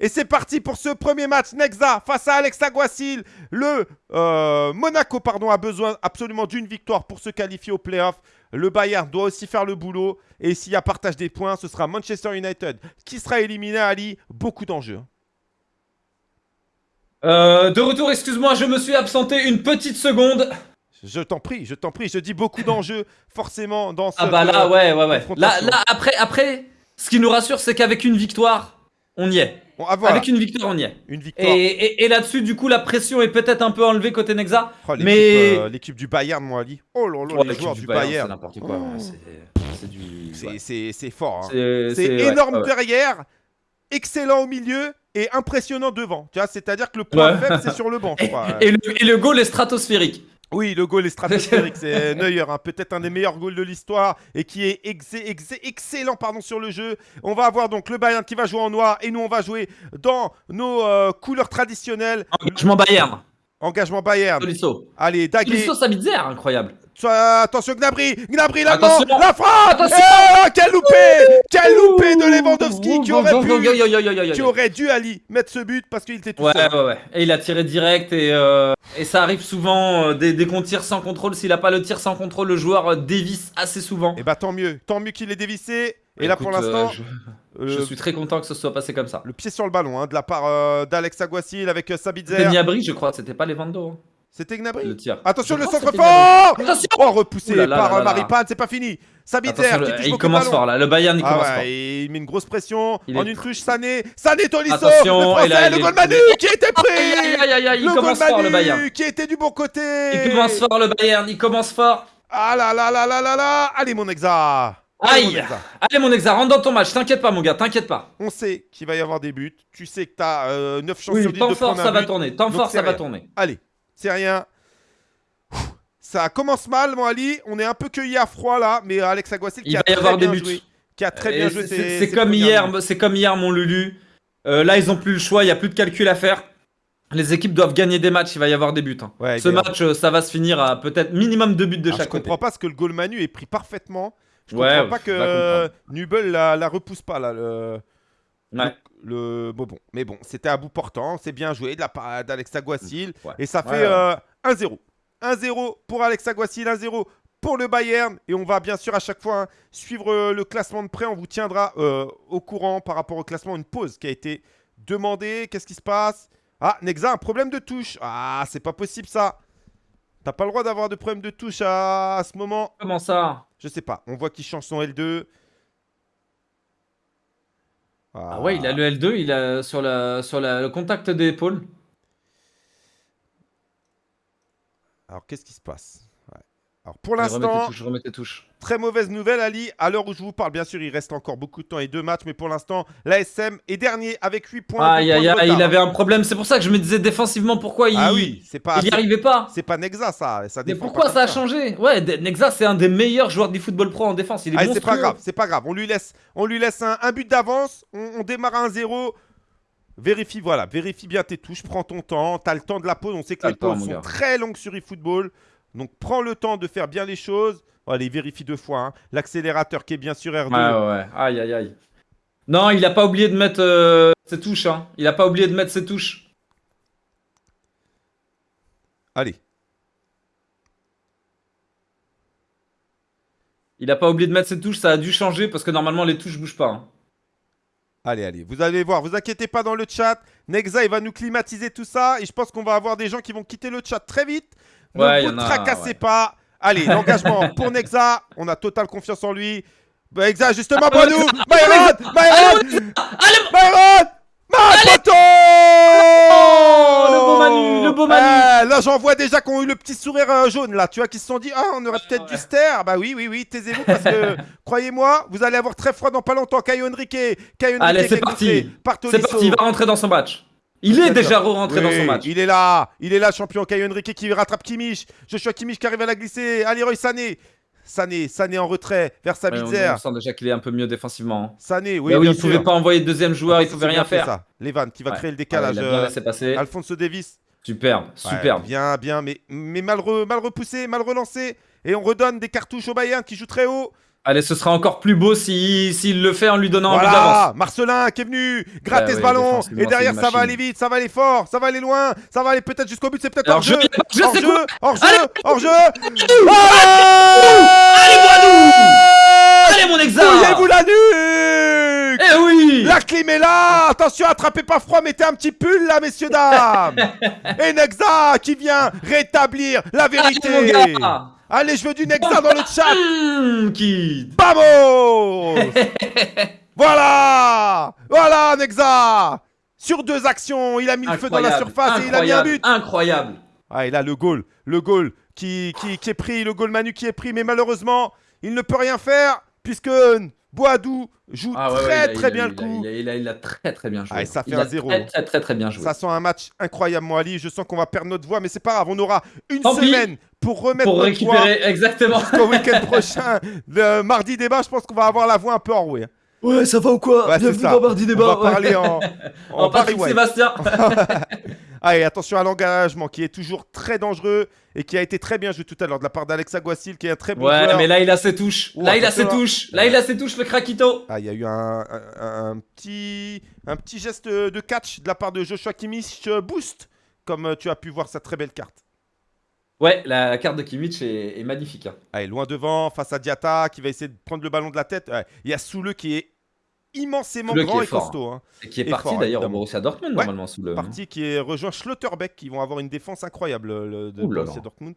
Et c'est parti pour ce premier match. Nexa face à Alex Aguasil. Le euh, Monaco pardon, a besoin absolument d'une victoire pour se qualifier au playoff. Le Bayern doit aussi faire le boulot. Et s'il y a partage des points, ce sera Manchester United qui sera éliminé, Ali. Beaucoup d'enjeux. Euh, de retour, excuse-moi, je me suis absenté une petite seconde. Je t'en prie, je t'en prie. Je dis beaucoup d'enjeux, forcément, dans ce. Ah bah là, ouais, ouais, ouais. Là, là, après, après, ce qui nous rassure, c'est qu'avec une victoire, on y est. Avec une victoire, on y est. Une victoire. Et, et, là-dessus, du coup, la pression est peut-être un peu enlevée côté Nexa. Oh, mais euh, l'équipe du Bayern, moi, Ali. Oh là là, les joueurs du, Bayern. C'est n'importe quoi. Oh. C'est du. C'est fort. Hein. C'est énorme derrière, excellent au milieu et impressionnant devant. Tu vois, c'est-à-dire que le point faible, c'est sur le banc. et, le, et le goal est stratosphérique. Oui, le goal est stratosphérique, c'est Neuer, hein. peut-être un des meilleurs goals de l'histoire et qui est excellent pardon, sur le jeu. On va avoir donc le Bayern qui va jouer en noir et nous on va jouer dans nos euh, couleurs traditionnelles. Engagement Bayern. Engagement Bayern. Allez, Daguet. Tolisso, Sabitzer, incroyable attention Gnabry Gnabry la la frappe eh, Quel loupé Quel loupé de Lewandowski qui aurait pu qui aurait dû Ali mettre ce but parce qu'il était tout ouais, seul. Ouais ouais Et il a tiré direct et, euh, et ça arrive souvent euh, dès, qu'on tire sans contrôle. S'il a pas le tir sans contrôle, le joueur euh, dévisse assez souvent. Et eh bah tant mieux, tant mieux qu'il ait dévissé. Et là pour l'instant, je... suis très content que ce soit passé comme ça. Le pied sur le ballon hein, de la part d'Alex Aguasil avec Sabitzer. C'était Gnabry je crois, c'était pas Lewando. Hein. C'était Gnabry. Attention, le centre fort Oh, repoussé par euh, Maripane, c'est pas fini. Sabitzer Il commence fort là, le Bayern il ah commence fort. Il met une grosse pression, en une touche, Sané. Sané Tolisso Attention, le français, le goal Manu qui a été pris. Aïe aïe aïe aïe, il commence fort le Bayern. Qui était du bon côté. Il commence fort le Bayern, il commence fort. Ah là là là là là là. Allez mon exa Aïe. Allez mon exa, rentre dans ton match, t'inquiète pas mon gars, t'inquiète pas. On sait qu'il va y avoir des buts, tu sais que t'as euh, 9 chances sur 10 de prendre fort, ça va tourner, temps fort ça va tourner. Allez, c'est rien. Ça commence mal, mon Ali. On est un peu cueilli à froid là, mais Alex Aguasil qui a très bien joué. Qui a très bien joué. C'est comme hier, c'est comme hier, mon Lulu. Euh, là, ils ont plus le choix. Il y a plus de calcul à faire. Les équipes doivent gagner des matchs. Il va y avoir des buts. Hein. ce match, euh, ça va se finir à peut-être minimum deux buts de chaque côté. Je comprends pas ce que le goal Manu est pris parfaitement. Je comprends pas que Nubel la, la, repousse pas là. Le... Le, bon, bon, mais bon, c'était à bout portant, c'est bien joué de la part d'Alex Aguasil et ça fait 1-0. Euh, 1-0 pour Alex Aguasil, 1-0 pour le Bayern. Et on va bien sûr à chaque fois hein, suivre euh, le classement de près. On vous tiendra euh, au courant par rapport au classement. Une pause qui a été demandée. Qu'est-ce qui se passe? Ah, Nexa, un problème de touche. Ah, c'est pas possible ça. T'as pas le droit d'avoir de problème de touche à, ce moment. Comment ça? Je sais pas. On voit qu'il change son L2. Ah. ouais, il a le L2, il a sur, la, sur le contact d'épaule. Alors, qu'est-ce qui se passe? Alors, pour l'instant, très mauvaise nouvelle, Ali. À l'heure où je vous parle, bien sûr, il reste encore beaucoup de temps et deux matchs, mais pour l'instant, l'ASM est dernier avec 8 points. Aïe, aïe, aïe, il avait un problème. C'est pour ça que je me disais défensivement pourquoi il, ah oui, pas, il n'y arrivait pas. C'est pas Nexa, ça. ça mais pourquoi ça a changé? Ouais, Nexa, c'est un des meilleurs joueurs du football pro en défense. Il est ah, C'est pas grave, c'est pas grave. On lui laisse, on lui laisse un, but d'avance. On, on démarre à 1-0. Vérifie, voilà, vérifie bien tes touches, prends ton temps, tu as le temps de la pause. On sait que les pauses sont très longues sur eFootball. Donc prends le temps de faire bien les choses. Allez, vérifie deux fois. Hein. L'accélérateur qui est bien sur R2. Ouais, ouais, aïe, aïe, aïe. Non, il n'a pas oublié de mettre euh, ses touches. Hein. Il n'a pas oublié de mettre ses touches. Allez. Il n'a pas oublié de mettre ses touches, ça a dû changer parce que normalement les touches bougent pas. Hein. Allez, allez, vous allez voir, vous inquiétez pas dans le chat. Nexa, il va nous climatiser tout ça. Et je pense qu'on va avoir des gens qui vont quitter le chat très vite. Ne vous tracassez pas. Allez, l'engagement pour Nexa. On a totale confiance en lui. Nexa, justement, pour nous. Byron Byron Byron Makoto Le beau Manu, le beau Manu. Eh, Là j'en vois déjà qui ont eu le petit sourire euh, jaune là, tu vois, qui se sont dit « Ah, on aurait peut-être dû se taire !» Bah oui, oui, oui, taisez-vous parce que, croyez-moi, vous allez avoir très froid dans pas longtemps, Caio Henrique Caio Allez, c'est parti. C'est parti, il va rentrer dans son match il est déjà rentré dans son match. Il est là, il est là, champion Caio Henrique qui rattrape Kimmich. Joshua Kimmich qui arrive à la glisser. Allez, Roy Sané. Sané, Sané en retrait vers Sabitzer. on, sent déjà qu'il est un peu mieux défensivement. Hein. Sané, oui. Oui il ne pouvait pas envoyer de deuxième joueur, il pouvait rien faire. Ça. Levan qui va créer le décalage. Ah, il a bien passer. Alfonso Davis. Superbe, superbe. bien, bien, mais, mais mal, mal repoussé, mal relancé. Et on redonne des cartouches au Bayern qui joue très haut. Allez, ce sera encore plus beau s'il si, le fait en lui donnant voilà, un but d'avance. Marcelin qui est venu gratter ce ballon. Et derrière, ça va aller vite, ça va aller fort, ça va aller loin, ça va aller peut-être jusqu'au but. C'est peut-être hors jeu. Hors jeu, hors jeu, hors jeu. Allez, Boadou Allez, mon exa Mouillez-vous la nuque Eh oui La clim est là Attention, attrapez pas froid, mettez un petit pull là, messieurs, dames Et Nexa qui vient rétablir la vérité Allez, je veux du Nexa dans le chat. Mmh, Kid. Vamos. Voilà. Voilà, Nexa. Sur deux actions, il a mis le feu dans la surface et il a mis un but. Incroyable. Ah, et là, le goal, le goal qui, qui, est pris, le goal Manu qui est pris, mais malheureusement, il ne peut rien faire puisque Boadou joue ah très très bien le coup. Il a, très très bien joué. Ah, ça fait un zéro. Très, très très bien joué. Ça sent un match incroyable, Ali. Je sens qu'on va perdre notre voix, mais c'est pas grave. On aura une semaine pour remettre pour récupérer exactement au week-end prochain. Le mardi débat, je pense qu'on va avoir la voix un peu enrouée. Ouais, ça va ou quoi ouais, Bienvenue dans Mardi débat. On va parler en, en, en Patrick Sébastien. Allez, attention à l'engagement qui est toujours très dangereux et qui a été très bien joué tout à l'heure de la part d'Alexa Guasil qui est un très bon ouais, mais là il a ses touches. là il a ses touches. Là il a ses touches le Krakito. Ah, il y a eu un, petit, un petit geste de catch de la part de Joshua Kimmich euh, boost comme euh, tu as pu voir sa très belle carte. Ouais, la carte de Kimmich est, magnifique. Hein. Allez, loin devant, face à Diata qui va essayer de prendre le ballon de la tête. Il y a Soule qui est immensément grand et costaud. Hein. Et qui est parti d'ailleurs au Borussia Dortmund normalement sous le. Parti qui est rejoint Schlotterbeck qui vont avoir une défense incroyable le, de Borussia Dortmund.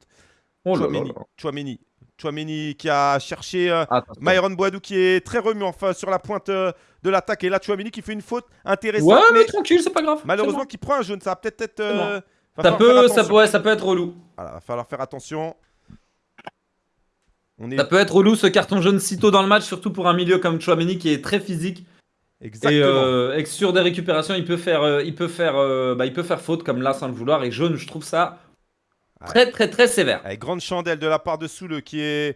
Oh Chouameni, Chouameni. qui a cherché euh, Myron Boadou qui est très remuant enfin, sur la pointe euh, de l'attaque et là Chouameni qui fait une faute intéressante. Ouais mais, tranquille c'est pas grave. Malheureusement qui prend un jaune ça va peut-être être. Euh, ça peut ça, ouais, ça peut être relou. Voilà, va falloir faire attention. Ça peut être relou ce carton jaune si tôt dans le match, surtout pour un milieu comme Chouameni qui est très physique. Exactement. Euh, et, sur des récupérations, il peut faire, euh, il peut faire, euh, bah, il peut faire faute comme là sans le vouloir. Et jaune, je trouve ça très très très sévère. Avec grande chandelle de la part de Soule qui est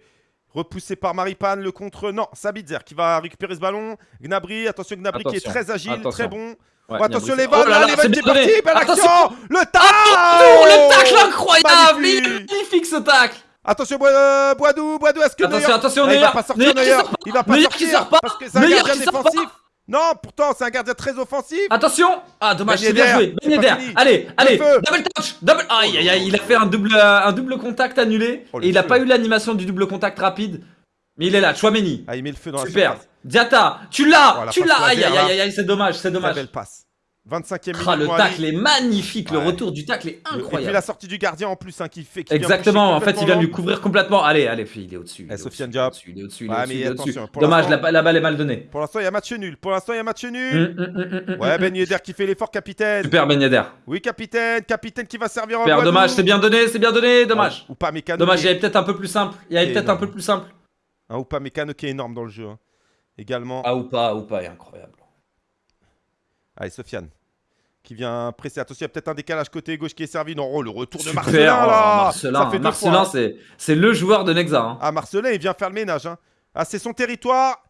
repoussé par Maripane. Le contre, non, Sabitzer qui va récupérer ce ballon. Gnabry, attention Gnabry qui est très agile, très bon. Attention les balles, oh les balles qui est parti, belle action Le tacle. Le tacle incroyable. Magnifique. Ce tacle. Attention Boadou, Boadou, est-ce que Attention, attention, ah, il va pas sortir il va pas sortir parce que c'est un gardien défensif. Non, pourtant, c'est un gardien très offensif. Attention. Ah, dommage, c'est bien joué. Ben allez, allez, double touch, double. Aïe, aïe, aïe, il a fait un double, un double contact annulé. Oh, et il n'a pas eu l'animation du double contact rapide. Mais il est là, Chouameni. Ah, il met le feu dans la Super. Diata, tu l'as, tu l'as. Aïe, aïe, aïe, aïe, c'est dommage, c'est dommage. belle passe. 25e minute. Ah, le tacle est magnifique, le retour du tacle est incroyable. Et puis la sortie du gardien en plus, hein, qui fait. Qui Exactement, en fait, il vient de lui couvrir complètement. Allez, allez, il est au-dessus. Eh, Sofiane Diop. Il est au-dessus, il est au-dessus. Dommage, la, balle est mal donnée. Pour l'instant, il y a match nul. Pour l'instant, il y a match nul. Hum, hum, hum, ouais, Ben Yedder qui fait l'effort, capitaine. Super, Ben Yedder. Oui, capitaine, capitaine qui va servir en dommage, c'est bien donné, c'est bien donné, dommage. ou pas mécano. Dommage, il y avait peut-être un peu plus simple. Il y avait peut-être un peu plus simple. Un ou pas mécano qui est énorme dans le jeu. Hein. Également. Ah ou pas, ou pas est incroyable. Allez, Sofiane qui vient presser. Attention, il y a peut-être un décalage côté gauche qui est servi. Non, oh, le retour de Marcelin là. Marcelin, Marcelin c'est le joueur de Nexa. Hein. Ah, Marcelin, il vient faire le ménage. Hein. Ah, c'est son territoire.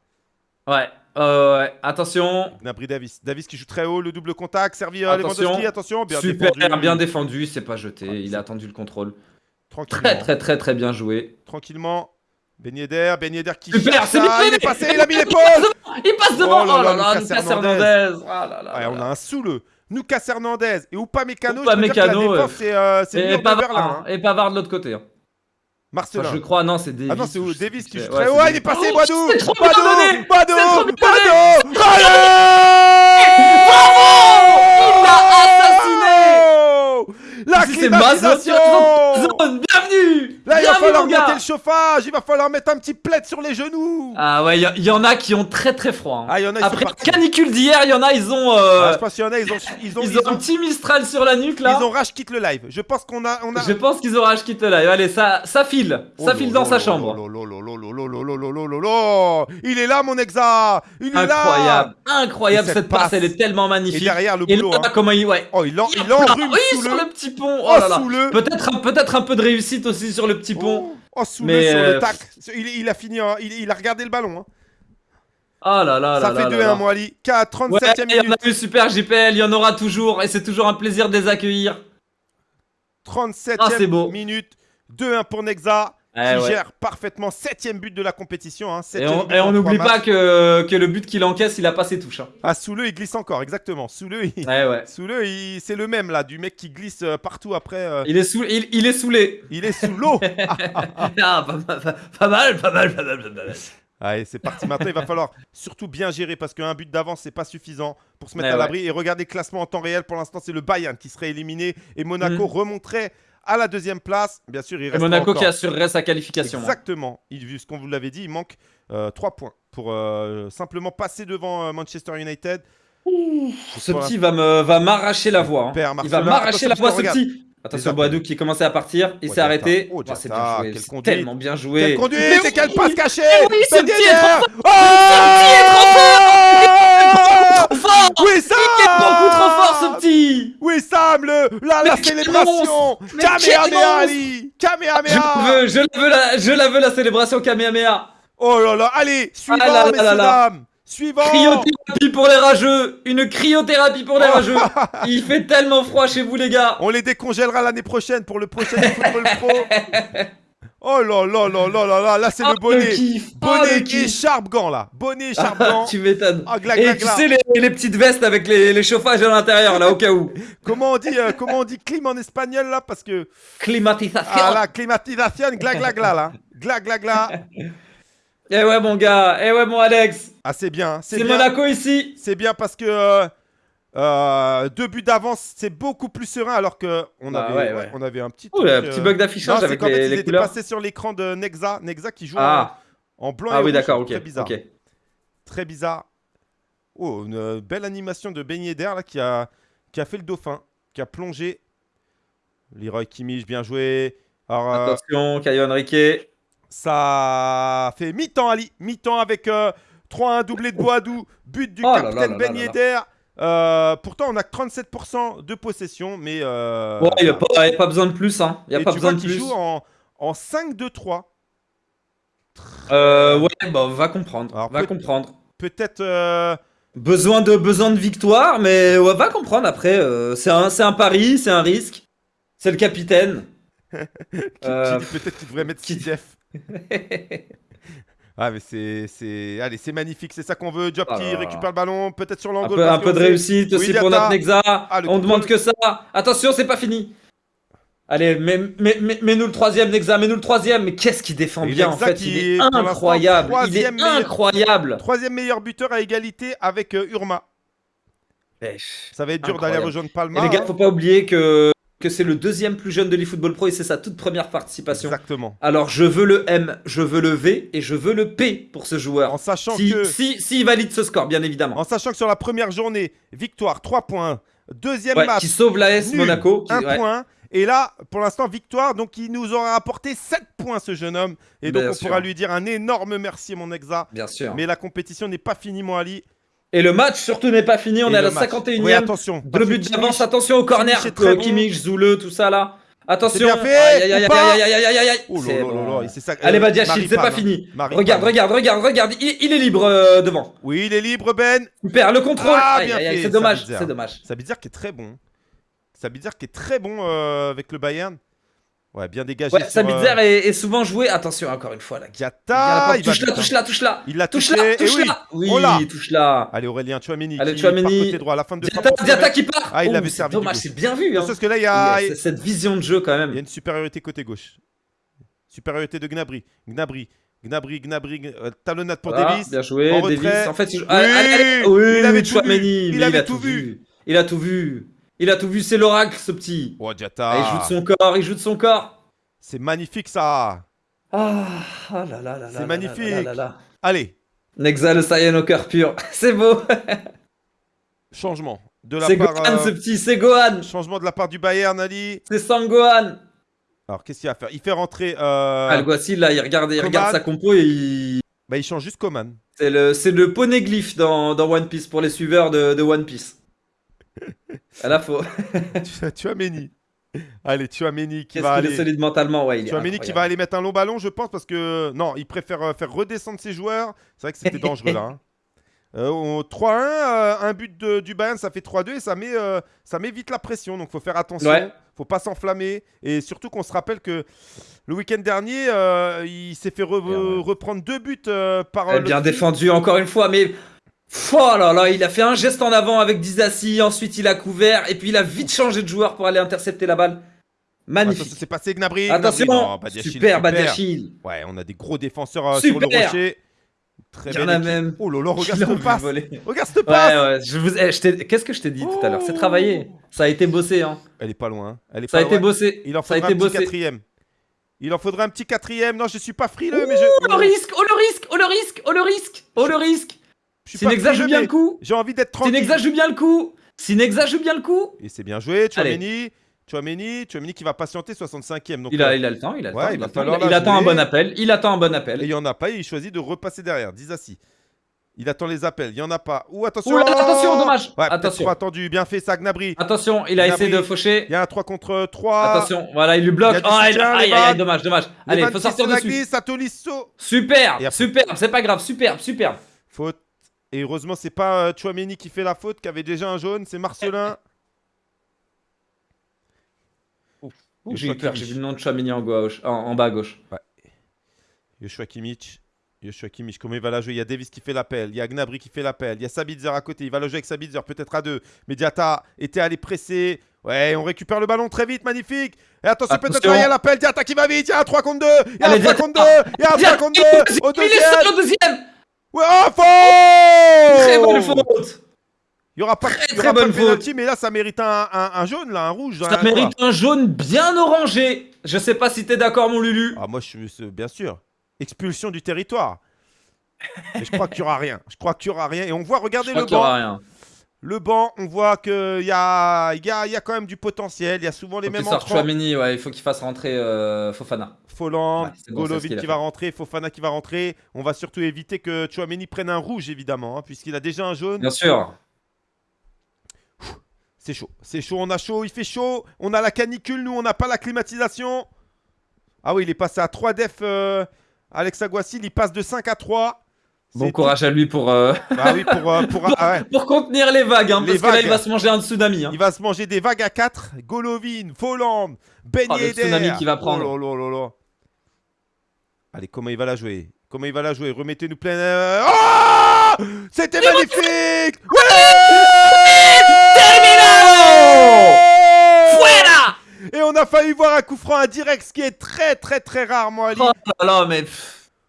Ouais. Euh, ouais. Attention. Nabri Davis. Davis qui joue très haut, le double contact, servi à Lewandowski. Attention, bien Super, défendu. bien défendu, c'est pas jeté. il a attendu le contrôle. Très, très, très, très bien joué. Tranquillement. Ben Yedder, Ben Yedder qui Super, c'est il est passé, il a mis l'épaule. Il passe devant Oh là là, Lucas Hernandez. Oh là là, On a un sous le Lucas Hernandez. Et Upamecano, Upamecano je c'est euh, et, Pavard, hein. et Pavard de l'autre côté. Hein. Marcelin. je crois, non, c'est Davis. Ah non, c'est Davis qui joue très haut. il est passé, Boadou Boadou Boadou Boadou Bravo Il l'a assassiné. La climatisation Bienvenue Là, il va falloir monter le chauffage, il va falloir mettre un petit plaid sur les genoux. Ah ouais, il y, en a qui ont très très froid. Hein. Ah, y en a, Après la canicule d'hier, il y en a, ils ont. Euh... Ah, je pense qu'il y en a, ils ont. Ils ont, ils ont, un petit Mistral sur la nuque là. Ils ont rage quitte le live. Je pense qu'on a, on a. Je pense qu'ils ont rage quitte le live. Allez, ça, ça file. ça file dans sa chambre. Il est là, mon exa. Il est incroyable. là. Incroyable cette passe, elle est tellement magnifique. Et derrière le boulot. Hein. comment il. Ouais. Oh, il enrhume Oui, sur le petit pont. Oh là là. Peut-être un peu de réussite aussi sur le petit pont. Oh, sous le sur le euh, tac. Il, a fini, il, a regardé le ballon. Hein. Oh là là Ça fait 2-1, Moali. 37 e minute. Il y en a eu super JPL, il y en aura toujours. Et c'est toujours un plaisir de les accueillir. 37 e ah, minute. 2-1 pour Nexa. Qui gère parfaitement. Septième but de la compétition. Hein, et on n'oublie pas que, que, le but qu'il encaisse, il a pas ses touches. Hein. Ah, sous le, il glisse encore, exactement. Sous le, il... Sous le, c'est le même là, du mec qui glisse euh, partout après. Euh. Il, est sous, il, il, est saoulé. Il est sous l'eau. ah, pas, pas, mal, pas mal, pas mal, pas mal. Allez, c'est parti. Maintenant, il va falloir surtout bien gérer parce qu'un but d'avance, c'est pas suffisant pour se mettre à l'abri. Et regardez le classement en temps réel. Pour l'instant, c'est le Bayern qui serait éliminé et Monaco mm. remonterait à la deuxième place. Bien sûr, il reste. Et Monaco qui assurerait sa qualification. Hein. Exactement. Il, vu ce qu'on vous l'avait dit, il manque euh, 3 points pour euh, simplement passer devant euh, Manchester United. ce petit va m'arracher va la voix. Hein. Il va m'arracher la voix, ce petit. Attention, Boadou qui commençait à partir, il s'est arrêté. Oh, c'est bien joué, c'est tellement bien joué. Quel conduit, c'est quelle passe cachée Oui, ce petit est trop fort Ce petit est trop fort trop fort Oui, Sam Il est beaucoup trop fort, ce petit. Oui, Sam, le, la, la célébration. Kamehameha, Ali. Kamehameha. Je veux, je la veux, la, je la veux, la célébration Kamehameha. Oh là là, allez, suivant, ah messieurs, dames. Suivant. Cryothérapie pour les rageux. Une cryothérapie pour les rageux. Il fait tellement froid chez vous les gars. On les décongèlera l'année prochaine pour le prochain Football Pro Oh là là là là là là, là c'est le oh, bonnet. Bonnet oh, et sharp gant là. Bonnet et sharp gant. Tu m'étonnes. Oh, Et tu sais les, petites vestes avec les, chauffages à l'intérieur là au cas où. Comment on dit euh, comment on dit clim en espagnol là parce que Climatisation Ah là climatisation gla gla gla là. Gla gla gla. Eh ouais mon gars, eh ouais mon Alex. Ah c'est bien, c'est Monaco ici. C'est bien parce que euh, euh, deux buts d'avance, c'est beaucoup plus serein alors que on, bah avait, on avait un petit, Ouh, un petit bug d'affichage avec les, fait, il était passé sur l'écran de Nexa, Nexa qui joue ah. en, blanc ah, et oui, d'accord, ok. Très bizarre. Très bizarre. Oh, une belle animation de Ben Yedder là qui a, qui a fait le dauphin, qui a plongé. Leroy Kimmich, bien joué. Alors, euh, Attention, Caio Henrique. Ça fait mi-temps, Ali. Mi-temps avec 3-1 euh, doublé de Boadou. But du oh capitaine Ben Yedder. Euh, pourtant, on a 37% de possession, mais. Euh, ouais, il n'y a, pas besoin de plus. Hein. Y a pas besoin de plus. joue en, en 5-2-3. Euh, ouais, bah, va comprendre. va comprendre. Peut-être. Besoin, de, besoin de victoire, mais ouais, va comprendre après. c'est un, un pari, c'est un risque. C'est le capitaine. Peut-être qu'il devrait mettre Kidjef. Ah mais c'est allez c'est magnifique c'est ça qu'on veut. Job qui ah. récupère le ballon peut-être sur l'angle un, peu, de réussite aussi pour notre Nexa ah, on demande que ça. Attention c'est pas fini. Allez mets-nous le troisième Nexa mets-nous le troisième. Mais qu'est-ce qu'il défend bien en fait. il est incroyable. Il est incroyable. troisième meilleur buteur à égalité avec euh, Urma. Ça va être dur d'aller rejoindre Palma les gars faut pas oublier que que c'est le deuxième plus jeune de l'eFootball Pro et c'est sa toute première participation. Exactement. Alors je veux le M, je veux le V et je veux le P pour ce joueur. En sachant si, que... Si, si, il valide ce score, bien évidemment. En sachant que sur la première journée, victoire 3 points. Deuxième match. Qui sauve l'AS Monaco. 1 point. Et là, pour l'instant, victoire. Donc, il nous aura apporté 7 points, ce jeune homme. Et donc, on pourra lui dire un énorme merci, mon exa. Bien sûr. Mais la compétition n'est pas finie, mon Ali. Et le match surtout n'est pas fini, on est à la 51 e attention. Le but d'avance, attention au corner. Kimmich, Zoule, tout ça là. Attention. Bien fait, aïe, aïe, aïe, aïe, aïe, aïe, oh Allez, c'est pas fini. regarde, regarde, regarde, regarde. Il, est libre euh, devant. Oui, il est libre, Ben. Super, le contrôle. Ah, c'est dommage, c'est dommage. Sabitzer qui est très bon. Sabitzer qui est très bon euh, avec le Bayern. Ouais, bien dégagé. Ouais, Sabitzer euh, est, souvent joué. Attention, encore une fois. Là. Gata, touche là, touche là, touche là. Il l'a touché. Touche là, touche là. Oui, oui touche là. Allez, Aurélien Chouameni. Allez, Chouameni. Côté droit à la fin de Diata, qui part. Ah, il oh, avait servi. Dommage, c'est bien vu. Hein. Parce que là, il y a. cette vision de jeu quand même. Il y a une supériorité côté gauche. Supériorité de Gnabry. Gnabry. Gnabry, Gnabry, euh, talonnade pour Davis. Bien joué, Davis. En fait, il, oui, il avait tout vu. Il avait tout vu. Il a tout vu. Il a tout vu, c'est l'oracle, ce petit. Oh. Ah, il joue de son corps, il joue de son corps. C'est magnifique ça Ah, oh là là là C'est magnifique Allez Nexa le Saiyan au cœur pur, c'est beau Changement. De la c'est Gohan euh, ce petit, c'est Gohan Changement de la part du Bayern, Ali. C'est Sangohan Alors qu'est-ce qu'il va faire? Il fait rentrer... Euh... Alguacil là, il regarde, il regarde sa compo et il... Bah il change juste Coman. C'est le, c'est le poneglyph dans, dans One Piece, pour les suiveurs de, de One Piece. à la fois. tu, tu as Méni. Allez, tu as Méni qui va aller. est solide mentalement, ouais. tu as Méni qui va aller mettre un long ballon, je pense, parce que non, il préfère euh, faire redescendre ses joueurs. C'est vrai que c'était dangereux là. Hein. 3-1, un but du Bayern, ça fait 3-2 et ça met, ça met vite la pression. Donc, il faut faire attention. Ouais. faut pas s'enflammer. Et surtout qu'on se rappelle que le week-end dernier, il s'est fait reprendre deux buts par. bien défendu encore une fois, mais Oh là là, il a fait un geste en avant avec Dizassi, ensuite il a couvert, et puis il a vite changé de joueur pour aller intercepter la balle. Magnifique. c'est passé Gnabry? Attention, super, Badiachil. Ouais, on a des gros défenseurs euh, sur le rocher. Très Il y en a même. Oh là là, regarde ce passe. Regarde ce passe. Ouais, ouais. Je vous... eh, Qu'est-ce que je t'ai dit tout à l'heure? C'est travaillé. Ça a été bossé. Hein. Elle est pas loin. Elle est Ça a été bossé. Il en faudrait un petit quatrième. Il en faudrait un petit quatrième. Non, je suis pas frileux, mais je. Oh le risque, oh le risque, oh le risque, oh le risque, oh le risque. Sinexa joue bien le coup. J'ai envie d'être tranquille. Sinexa joue bien le coup. Sinexa joue bien le coup. Et c'est bien joué. Chouameni. Chouameni, Chouameni qui va patienter 65ème. Donc il, a, euh, il a le temps, il a le temps. Il, attend un bon appel. Il attend un bon appel. Et il n'y en a pas, il choisit de repasser derrière. Dizassi. Il attend les appels, il n'y en a pas. Ouh, attention Attention, dommage ouais, Attention attendu, bien fait ça, Gnabry Attention, il a essayé de faucher. Il y a un 3 contre 3. Attention, voilà, il lui bloque. Oh, aïe, aïe, aïe, dommage, dommage. Allez, il faut sortir dessus. Super, superbe, c'est pas grave, superbe, superbe. Faute. Et heureusement, c'est pas euh, Chouameni qui fait la faute, qui avait déjà un jaune, c'est Marcelin. J'ai eu peur, j'ai vu le nom de Chouameni en, gauche, en, bas à gauche. Ouais. Yoshua Kimmich. Yoshua Kimmich, comment il va la jouer? Il y a Davis qui fait l'appel, il y a Gnabry qui fait l'appel, il y a Sabitzer à côté, il va la jouer avec Sabitzer, peut-être à deux. Mediata était allé presser. Ouais, on récupère le ballon très vite, magnifique. Et attention, peut-être il y a l'appel, Diata qui va vite, il y a un 3 contre 2, il y a un 3 contre 2, il y a un 3 contre 2 au deuxième. Ouais, oh, faute Très bonne faute il n'y aura pas, très, très bonne faute. mais là, ça mérite un, un, jaune, là, un rouge. Ça mérite un jaune bien orangé. Je sais pas si t'es d'accord, mon Lulu. Ah, moi, je suis bien sûr. Expulsion du territoire. Mais je crois qu'il n'y aura rien. Je crois qu'il n'y aura rien. Et on voit, regardez le banc. Rien. Le banc, on voit qu'il y a, y, a, y a quand même du potentiel. Il y a souvent les mêmes entrants. ouais, il faut qu'il fasse rentrer euh, Fofana. Folland, Golovin qui va rentrer, Fofana qui va rentrer. On va surtout éviter que Chouameni prenne un rouge, évidemment, hein, puisqu'il a déjà un jaune. Bien sûr. C'est chaud, c'est chaud, on a chaud, il fait chaud. On a la canicule, nous, on n'a pas la climatisation. Ah oui, il est passé à 3 def, euh, Alex Aguasil, il passe de 5 à 3. Bon courage à lui pour, euh, bah oui, pour, euh, ah pour, contenir les vagues, hein, parce que là il va se manger un tsunami. Hein. Il va se manger des vagues à 4. Golovin, Folland, Ben oh, tsunami qui va prendre. Oh Allez, comment il va la jouer? Comment il va la jouer? Remettez-nous plein. Oh C'était magnifique Fuera Et on a failli voir un coup franc indirect, ce qui est très très très rare, moi. Oh là là,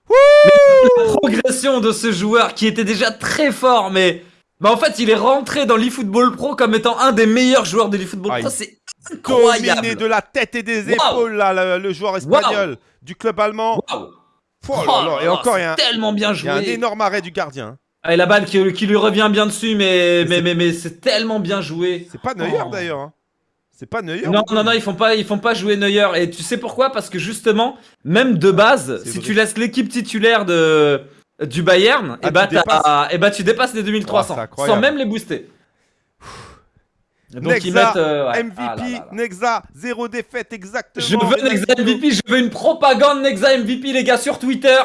mais la progression de ce joueur qui était déjà très fort, mais... Bah en fait, il est rentré dans l'eFootball Pro comme étant un des meilleurs joueurs de l'eFootball ah, Pro. C'est incroyable. Dominé de la tête et des épaules, là, le, joueur espagnol du club allemand. Oh, et encore, il y a un, tellement bien joué. Il y a un énorme arrêt du gardien. Ah, et la balle qui, lui revient bien dessus, mais, mais, mais, mais, c'est tellement bien joué. C'est pas Neuer oh. d'ailleurs. Hein. C'est pas Neuer Non, non, non, ils font pas, ils font pas jouer Neuer. Et tu sais pourquoi? Parce que justement, même de base, si tu laisses l'équipe titulaire de, du Bayern, ah, et, bah, tu et bah tu dépasses les 2300 sans même les booster. Donc Nexa, ils mettent euh, MVP, ah Nexa, zéro défaite exactement. Je veux Nexa MVP, je veux une propagande Nexa MVP les gars sur Twitter.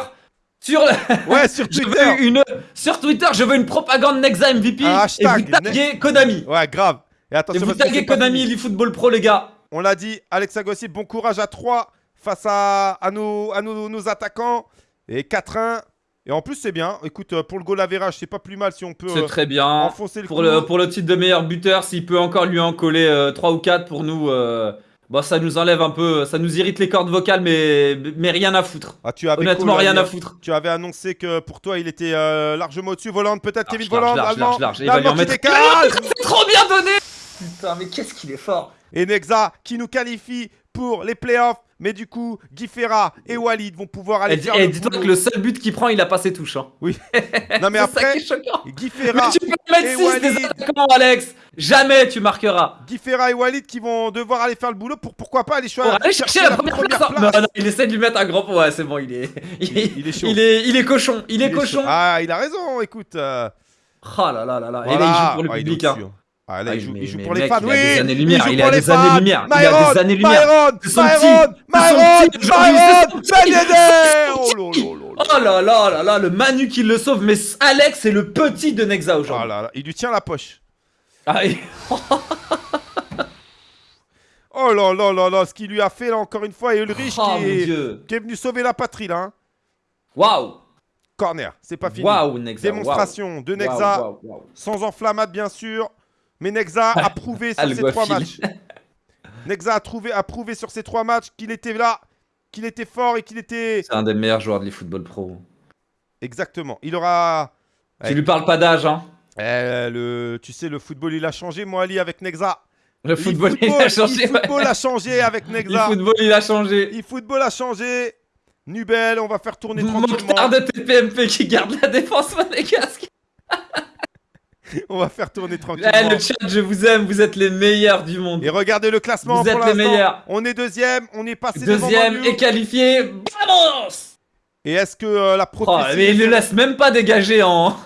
Sur Ouais, sur Twitter. une... Sur Twitter, je veux une propagande Nexa MVP et vous taguez Konami. Ouais, grave. Et attention, vous taguez Konami, l'eFootball Pro, les gars. On l'a dit, Alexa Gossi, bon courage à 3 face à, à, nos, à nos, attaquants. Et 4-1. Et en plus, c'est bien. Écoute, euh, pour le goal average, c'est pas plus mal si on peut C'est très bien. enfoncer le pour, le, pour le titre de meilleur buteur, s'il peut encore lui en coller 3 euh, ou 4 pour nous, euh, bah, ça nous enlève un peu, ça nous irrite les cordes vocales, mais, mais rien à foutre. Ah, tu avais Honnêtement, rien à foutre. Tu avais annoncé que pour toi, il était largement au-dessus. Volante, peut-être Kevin Volante, large, large, large, Il va lui en mettre. C'est trop bien donné Putain, mais qu'est-ce qu'il est fort Et Nexa qui nous qualifie pour les playoffs. Mais du coup, Guy Ferra et Walid vont pouvoir aller et faire et dis-toi que le seul but qu'il prend, il a pas ses touches. Hein. Oui. non mais après, Guy Ferra mais tu peux mettre 6 des attaquants, Alex. Jamais tu marqueras. Guy Ferra et Walid qui vont devoir aller faire le boulot pour pourquoi pas aller choisir. aller chercher la, première, place. Non, non, il essaie de lui mettre un grand. Ouais, c'est bon, il est. Il, est chaud. Il est, il est cochon. Il, est, cochon. Ah, il a raison. Écoute. Euh... Oh là là là là. Et là, il joue pour le public. Hein. Ah là, il joue, il joue pour les fans. Oui, il a des années-lumière. Il, a des années-lumière. Il a des années-lumière. Myron, Myron, Myron, Myron, Oh là là là là, le Manu qui le sauve. Mais Alex est le petit de Nexa aujourd'hui. Oh là là, il lui tient la poche. Ah, oh là là là là, ce qu'il lui a fait là encore une fois. Et Ulrich oh, qui, est, qui, est, venu sauver la patrie là. Hein. Waouh Corner, c'est pas fini. Nexa. Démonstration de Nexa, sans enflammade bien sûr. Mais Nexa a prouvé sur ces trois matchs. Nexa a, trouvé, a prouvé sur ces trois matchs qu'il était là, qu'il était fort et qu'il était. C'est un des meilleurs joueurs de l'eFootball Pro. Exactement. Il aura. Tu lui parles pas d'âge, hein eh, le... Tu sais, le football, il a changé, moi, Ali, avec Nexa. Le football, il a changé. Le football a changé avec Nexa. Le football, il a changé. Le football a changé. Nubel, on va faire tourner tranquillement. Mokhtar de TPMP qui garde la défense monégasque. on va faire tourner tranquillement. Eh, le chat, je vous aime, vous êtes les meilleurs du monde. Et regardez le classement Vous êtes les meilleurs. On est deuxième, on est passé Deuxième et qualifié. Vamos Et est-ce que euh, la prophétie... Oh, mais il ne laisse même pas dégager en...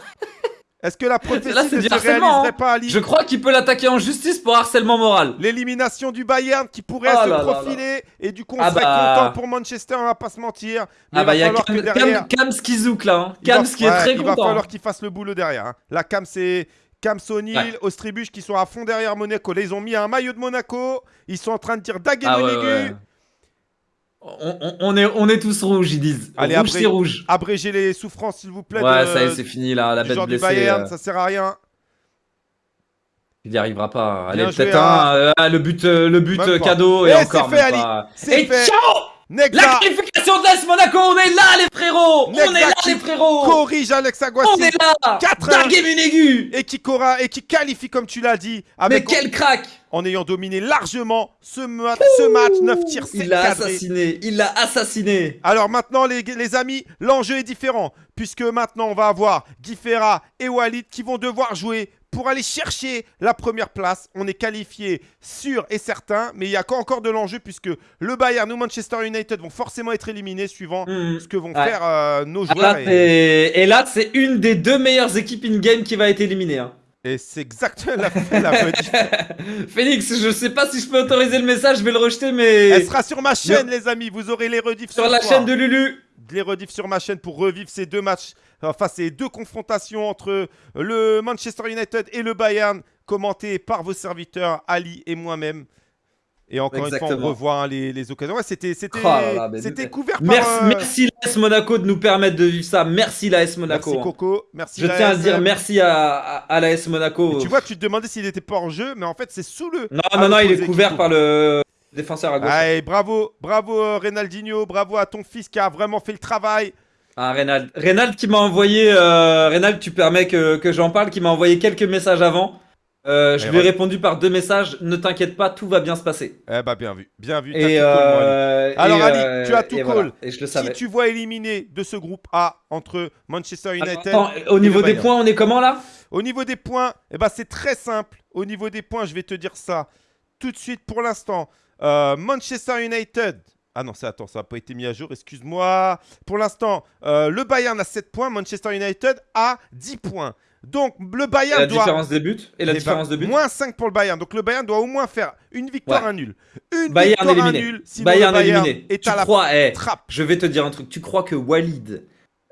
Est-ce que la prophétie Là, ne se réaliserait hein. pas, Ali Je crois qu'il peut l'attaquer en justice pour harcèlement moral. L'élimination du Bayern qui pourrait oh se profiler et du coup on ah serait bah... content pour Manchester, on va pas se mentir. Mais ah bah il y a Cam, derrière... Cam, Cam là, hein. Cam qui est très il content. Il va falloir qu'il fasse le boulot derrière. Hein. La Cam c'est Cam Sonil, ouais. Ostribuch qui sont à fond derrière Monaco. Là ils ont mis un maillot de Monaco, ils sont en train de dire Daguet ah, on, est, on est tous rouges, ils disent. Allez, rouge, c'est rouge. Abrégez les souffrances, s'il vous plaît. Ouais, ça y est, c'est fini là. La bête blessée. Bayern, euh... ça sert à rien. Il n'y arrivera pas. Allez, peut-être un. Euh, le but, euh, le but cadeau et, et encore. C'est fait, fait. ciao la qualification de l'AS Monaco, on est là les frérots! On est là les frérots! Corrige Alex Aguassi. On est là! 4 aigu! Et qui, et qui qualifie comme tu l'as dit Mais quel crack! En ayant dominé largement ce, ce match 9 tirs Il l'a assassiné Il l'a assassiné. Alors maintenant les, les amis, l'enjeu est différent Puisque maintenant on va avoir Guy et Walid qui vont devoir jouer pour aller chercher la première place. On est qualifié sûr et certain, mais il y a encore de l'enjeu puisque le Bayern ou Manchester United vont forcément être éliminés suivant hmm. ce que vont faire euh, nos joueurs. et... là, c'est une des deux meilleures équipes in-game qui va être éliminée. Hein. Et c'est exactement la, la Phoenix, je sais pas si je peux autoriser le message, je vais le rejeter, mais... Elle sera sur ma chaîne, les amis, vous aurez les rediffs sur la chaîne de Lulu. Les rediffs sur ma chaîne pour revivre ces deux matchs enfin ces deux confrontations entre le Manchester United et le Bayern, commentées par vos serviteurs Ali et moi-même. Et encore une fois, on revoit hein, les, occasions. c'était oh couvert par... Merci, euh, merci l'AS Monaco de nous permettre de vivre ça. Merci l'AS Monaco. Merci Coco. Merci Je tiens à dire merci à, à, l'AS Monaco. tu vois, tu te demandais s'il était pas en jeu, mais en fait, c'est sous le... Non, non, non, il est couvert par le défenseur à gauche. Allez, bravo, bravo euh, Renaldinho, bravo à ton fils qui a vraiment fait le travail. Ah, Reynald. Reynald qui m'a envoyé, euh, tu permets que, que j'en parle, qui m'a envoyé quelques messages avant. Euh, je lui ai répondu par deux messages. Ne t'inquiète pas, tout va bien se passer. Eh bah bien vu, bien vu. Et euh, Alors Ali, tu as tout call. Et je le savais. Si tu vois éliminer de ce groupe A entre Manchester United. au niveau des points, on est comment là? Au niveau des points, eh bah, c'est très simple. Au niveau des points, je vais te dire ça tout de suite pour l'instant. Euh, Manchester United ah non, c'est attends, ça n'a pas été mis à jour, excuse-moi. Pour l'instant, euh, le Bayern a 7 points, Manchester United a 10 points. Donc le Bayern la doit... La différence des buts Et la eh ben, différence de buts Moins 5 pour le Bayern. Donc le Bayern doit au moins faire une victoire, un nul. Une Bayern victoire, éliminé. un nul. Sinon Bayern le Bayern éliminé. Est tu à crois, la trappe. Je vais te dire un truc. Tu crois que Walid...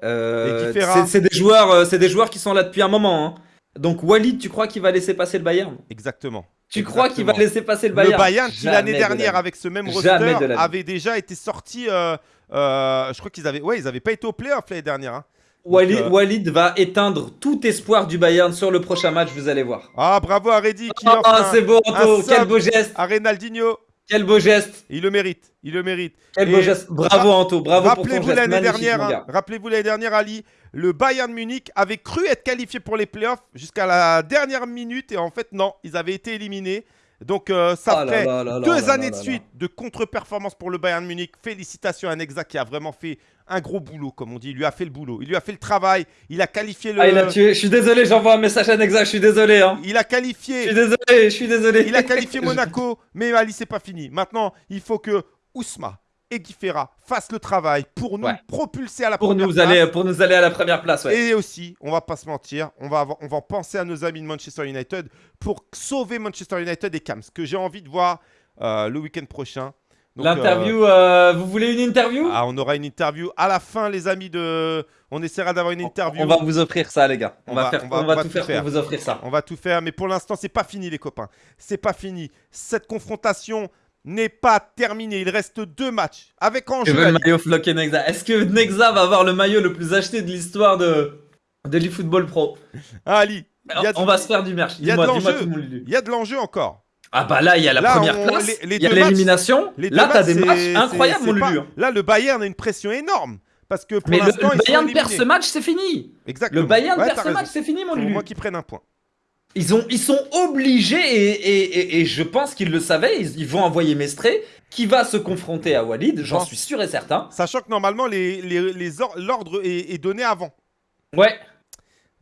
Euh, c'est des, joueurs, des joueurs qui sont là depuis un moment. Hein. Donc Walid, tu crois qu'il va laisser passer le Bayern? Exactement. Tu crois qu'il va laisser passer le Bayern Le Bayern qui l'année dernière avec ce même roster avait déjà été sorti. Euh, euh, je crois qu'ils avaient, ouais, ils avaient pas été au playoff l'année dernière. Hein. Euh, Walid, va éteindre tout espoir du Bayern sur le prochain match, vous allez voir. Ah bravo à Reddy qui Ah c'est beau Anto, quel beau geste À Renaldinho quel beau geste Il le mérite, il le mérite. Quel beau geste, bravo Anto, bravo pour ton geste l'année dernière, hein, Rappelez-vous l'année dernière Ali, le Bayern Munich avait cru être qualifié pour les playoffs jusqu'à la dernière minute et en fait non, ils avaient été éliminés. Donc euh, ça ah fait deux années de suite de contre-performance pour le Bayern Munich. Félicitations à Nexa qui a vraiment fait un gros boulot, comme on dit. Il lui a fait le boulot. Il lui a fait le travail. Il a qualifié le. Ah, il a tué. Je suis désolé, j'envoie un message à Nexa. Je suis désolé. Hein. Il a qualifié. Je suis désolé. Je suis désolé. Il a qualifié Monaco, mais Ali, c'est pas fini. Maintenant, il faut que Ousma et Guy Ferra fassent le travail pour nous propulser à la pour première nous place. Aller, pour nous aller à la première place. Et aussi, on va pas se mentir, on va, on va penser à nos amis de Manchester United pour sauver Manchester United et Cams, que j'ai envie de voir euh, le week-end prochain. L'interview, euh, euh, vous voulez une interview? Ah, on aura une interview à la fin, les amis de. On essaiera d'avoir une interview. On va vous offrir ça, les gars. On, va, faire, on va, tout, faire, pour vous offrir ça. On va tout faire, mais pour l'instant, c'est pas fini, les copains. C'est pas fini. Cette confrontation n'est pas terminée. Il reste deux matchs avec enjeu. le maillot Flock et Nexa? Est-ce que Nexa va avoir le maillot le plus acheté de l'histoire de de l'eFootball Pro? Ah, Ali, on va se faire du merch. Il y a de l'enjeu. Il y a de l'enjeu encore. Ah bah là, il y a la première place, il y a l'élimination. Là, t'as des matchs incroyables, mon Lulu. Là, le Bayern a une pression énorme. Parce que pour Mais le, Bayern perd ce match, c'est fini. Exactement. Le Bayern perd ce match, c'est fini, mon Lulu. moi qui prenne un point. Ils, ont, ils sont obligés, et, et, je pense qu'ils le savaient, ils, vont envoyer Mestré, qui va se confronter à Walid, j'en suis sûr et certain. Sachant que normalement, l'ordre les, les, est donné avant. Ouais.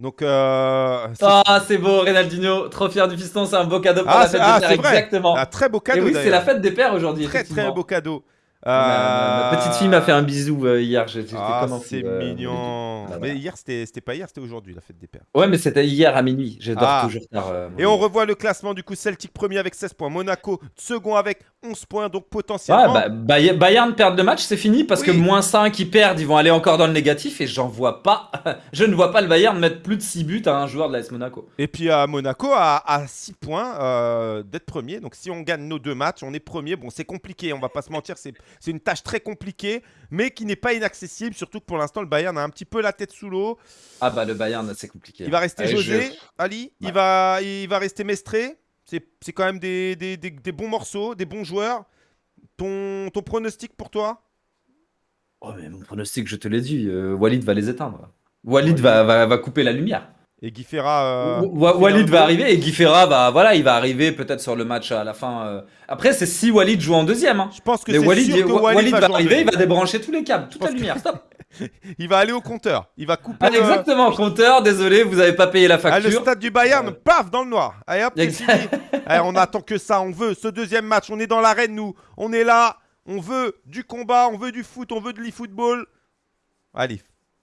Donc, euh, ah, c'est beau, Renaldinho, trop fier du fiston, c'est un beau cadeau pour ah, la fête ah, des pères, exactement. Un très beau cadeau. Et oui, c'est la fête des pères aujourd'hui. Très très beau cadeau. Ma, petite fille m'a fait un bisou euh, hier. Ah, c'est euh, mignon. Bah, mais hier, c'était pas hier, c'était aujourd'hui la fête des pères. Ouais, mais c'était hier à minuit. Je dors ah. toujours tard. Euh, et on revoit le classement du coup Celtic premier avec 16 points, Monaco second avec 11 points, donc potentiellement. Ouais, bah, Bayern perd le match, c'est fini parce que moins 5 ils perdent, ils vont aller encore dans le négatif et j'en vois pas. je ne vois pas le Bayern mettre plus de 6 buts à un joueur de l'AS Monaco. Et puis à Monaco à, 6 points d'être premier. Donc si on gagne nos deux matchs, on est premier. Bon, c'est compliqué, on va pas se mentir, c'est c'est une tâche très compliquée, mais qui n'est pas inaccessible, surtout que pour l'instant, le Bayern a un petit peu la tête sous l'eau. Ah bah le Bayern, c'est compliqué. Il va rester José, Ali, il, va, il va rester Mestré. C'est quand même des, des, des, bons morceaux, des bons joueurs. Ton, ton pronostic pour toi? Oh mais mon pronostic, je te l'ai dit, euh, Walid va les éteindre. Walid va, va, va couper la lumière. Et Guy Ferra. Euh, Walid va arriver et Guy Ferra va, voilà, il va arriver peut-être sur le match à la fin. Euh. Après, c'est si Walid joue en deuxième. Hein. Je pense que c'est Walid, sûr que Walid, va, arriver, il va débrancher tous les câbles, toute la lumière. Stop. il va aller au compteur. Il va couper. Ah, exactement, compteur. Désolé, vous n'avez pas payé la facture. Ah, le stade du Bayern, paf, dans le noir. Allez, hop, Allez, on attend que ça. On veut ce deuxième match. On est dans l'arène, nous. On est là. On veut du combat. On veut du foot. On veut de l'e-football. Allez,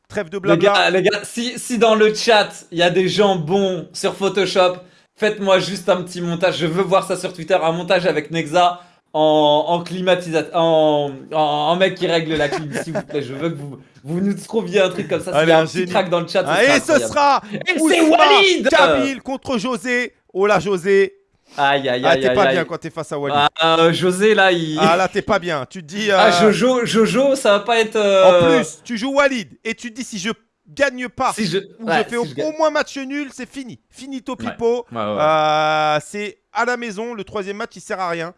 Trêve de blabla. Les gars, si, si dans le chat, il y a des gens bons sur Photoshop, faites-moi juste un petit montage. Je veux voir ça sur Twitter, un montage avec Nexa en, en climatisation, en, en, mec qui règle la clim, s'il vous plaît. Je veux que vous, vous nous trouviez un truc comme ça. S'il y a un petit crack dans le chat, ah, Et ce sera Et c'est Walid Kabil contre José. Oh là, José. Aïe, aïe, ah, aïe. Ah, t'es pas bien quand t'es face à Walid. Ah, euh, José, là, il. Ah, là, t'es pas bien. Tu te dis. Ah, euh, Jojo, Jojo, ça va pas être. Euh, en plus, tu joues Walid et tu te dis si je gagne pas si je... ou je fais au, moins match nul, c'est fini. Finito pipo. c'est à la maison. Le troisième match, il sert à rien.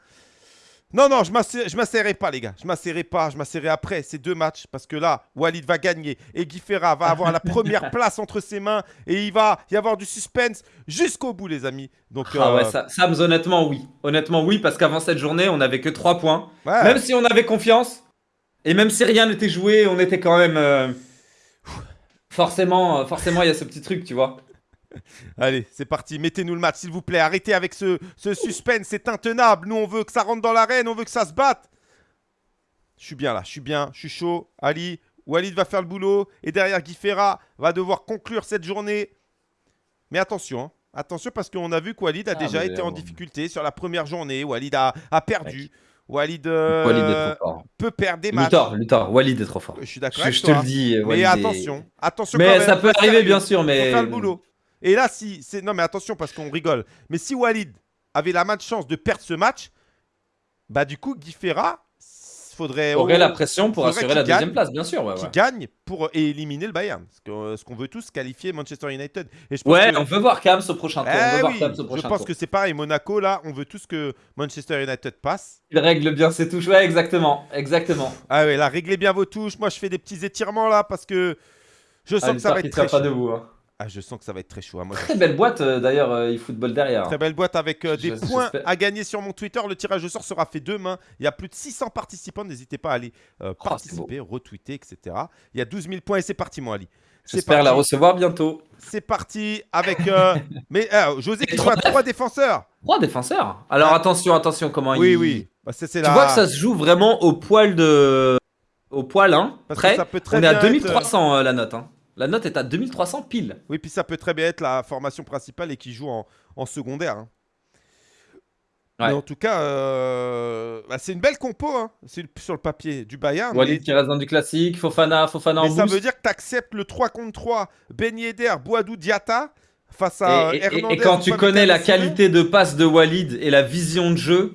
Non, non, je ne m'asserrai pas, les gars. Je m'asserrai pas. Je m'asserrai après ces deux matchs. Parce que là, Walid va gagner. Et Guy Ferra va avoir la première place entre ses mains. Et il va y avoir du suspense jusqu'au bout, les amis. Donc, ah ouais, euh, Sams, honnêtement, oui. Honnêtement, oui. Parce qu'avant cette journée, on n'avait que 3 points. Même si on avait confiance. Et même si rien n'était joué, on était quand même. Euh, forcément, forcément, il y a ce petit truc, tu vois. Allez, c'est parti. Mettez-nous le match, s'il vous plaît. Arrêtez avec ce, suspense. C'est intenable. Nous, on veut que ça rentre dans l'arène. On veut que ça se batte. Je suis bien là. Je suis bien. Je suis chaud. Ali, Walid va faire le boulot. Et derrière, Guy Ferra va devoir conclure cette journée. Mais attention. Hein. Attention parce qu'on a vu que Walid a ah, déjà été en difficulté sur la première journée. Walid a, perdu. Walid, euh, peut perdre des matchs. Luthor, Luthor, Walid est trop fort. Je suis d'accord. Je, te le dis. mais attention, attention. Mais ça peut arriver, bien sûr. Mais faire le boulot. Et là, si. Non, mais attention, parce qu'on rigole. Mais si Walid avait la chance de perdre ce match, bah du coup, Guy Ferra faudrait. Aurait la pression pour assurer la deuxième place, bien sûr. qui gagne pour éliminer le Bayern. Ce qu'on veut tous qualifier Manchester United. Et je ouais, on veut voir Kams au prochain tour. on eh je pense que c'est pareil. Monaco, là, on veut tous que Manchester United passe. Il règle bien ses touches. Ouais, exactement. Exactement. Ah ouais, là, réglez bien vos touches. Moi, je fais des petits étirements là parce que je sens ah, que ça va être très. pas debout. Hein. Ah, je sens que ça va être très chaud. Moi, très belle boîte euh, d'ailleurs, euh, eFootball derrière. Très belle boîte avec euh, des points à gagner sur mon Twitter. Le tirage au sort sera fait demain. Il y a plus de 600 participants. N'hésitez pas à aller oh, participer, retweeter, etc. Il y a 12 000 points et c'est parti, mon Ali. J'espère la recevoir bientôt. C'est parti avec. Mais José qui joue à trois défenseurs. Trois défenseurs Alors ah. attention, attention, comment oui, il. Oui, oui. Bah, tu vois que ça se joue vraiment au poil de. Au poil, hein. Prêt. On est à 2300 euh, la note. Hein. La note est à 2300 pile. Oui, puis ça peut très bien être la formation principale et qui joue en, secondaire. Hein. Mais en tout cas, euh, bah, c'est une belle compo hein. sur le papier du Bayern. Walid qui reste dans du classique, Fofana, Fofana mais ça veut dire que tu acceptes le 3 contre 3, Ben Yedder, Boadou, Diata face à et, et, quand tu connais la qualité de passe de Walid et la vision de jeu,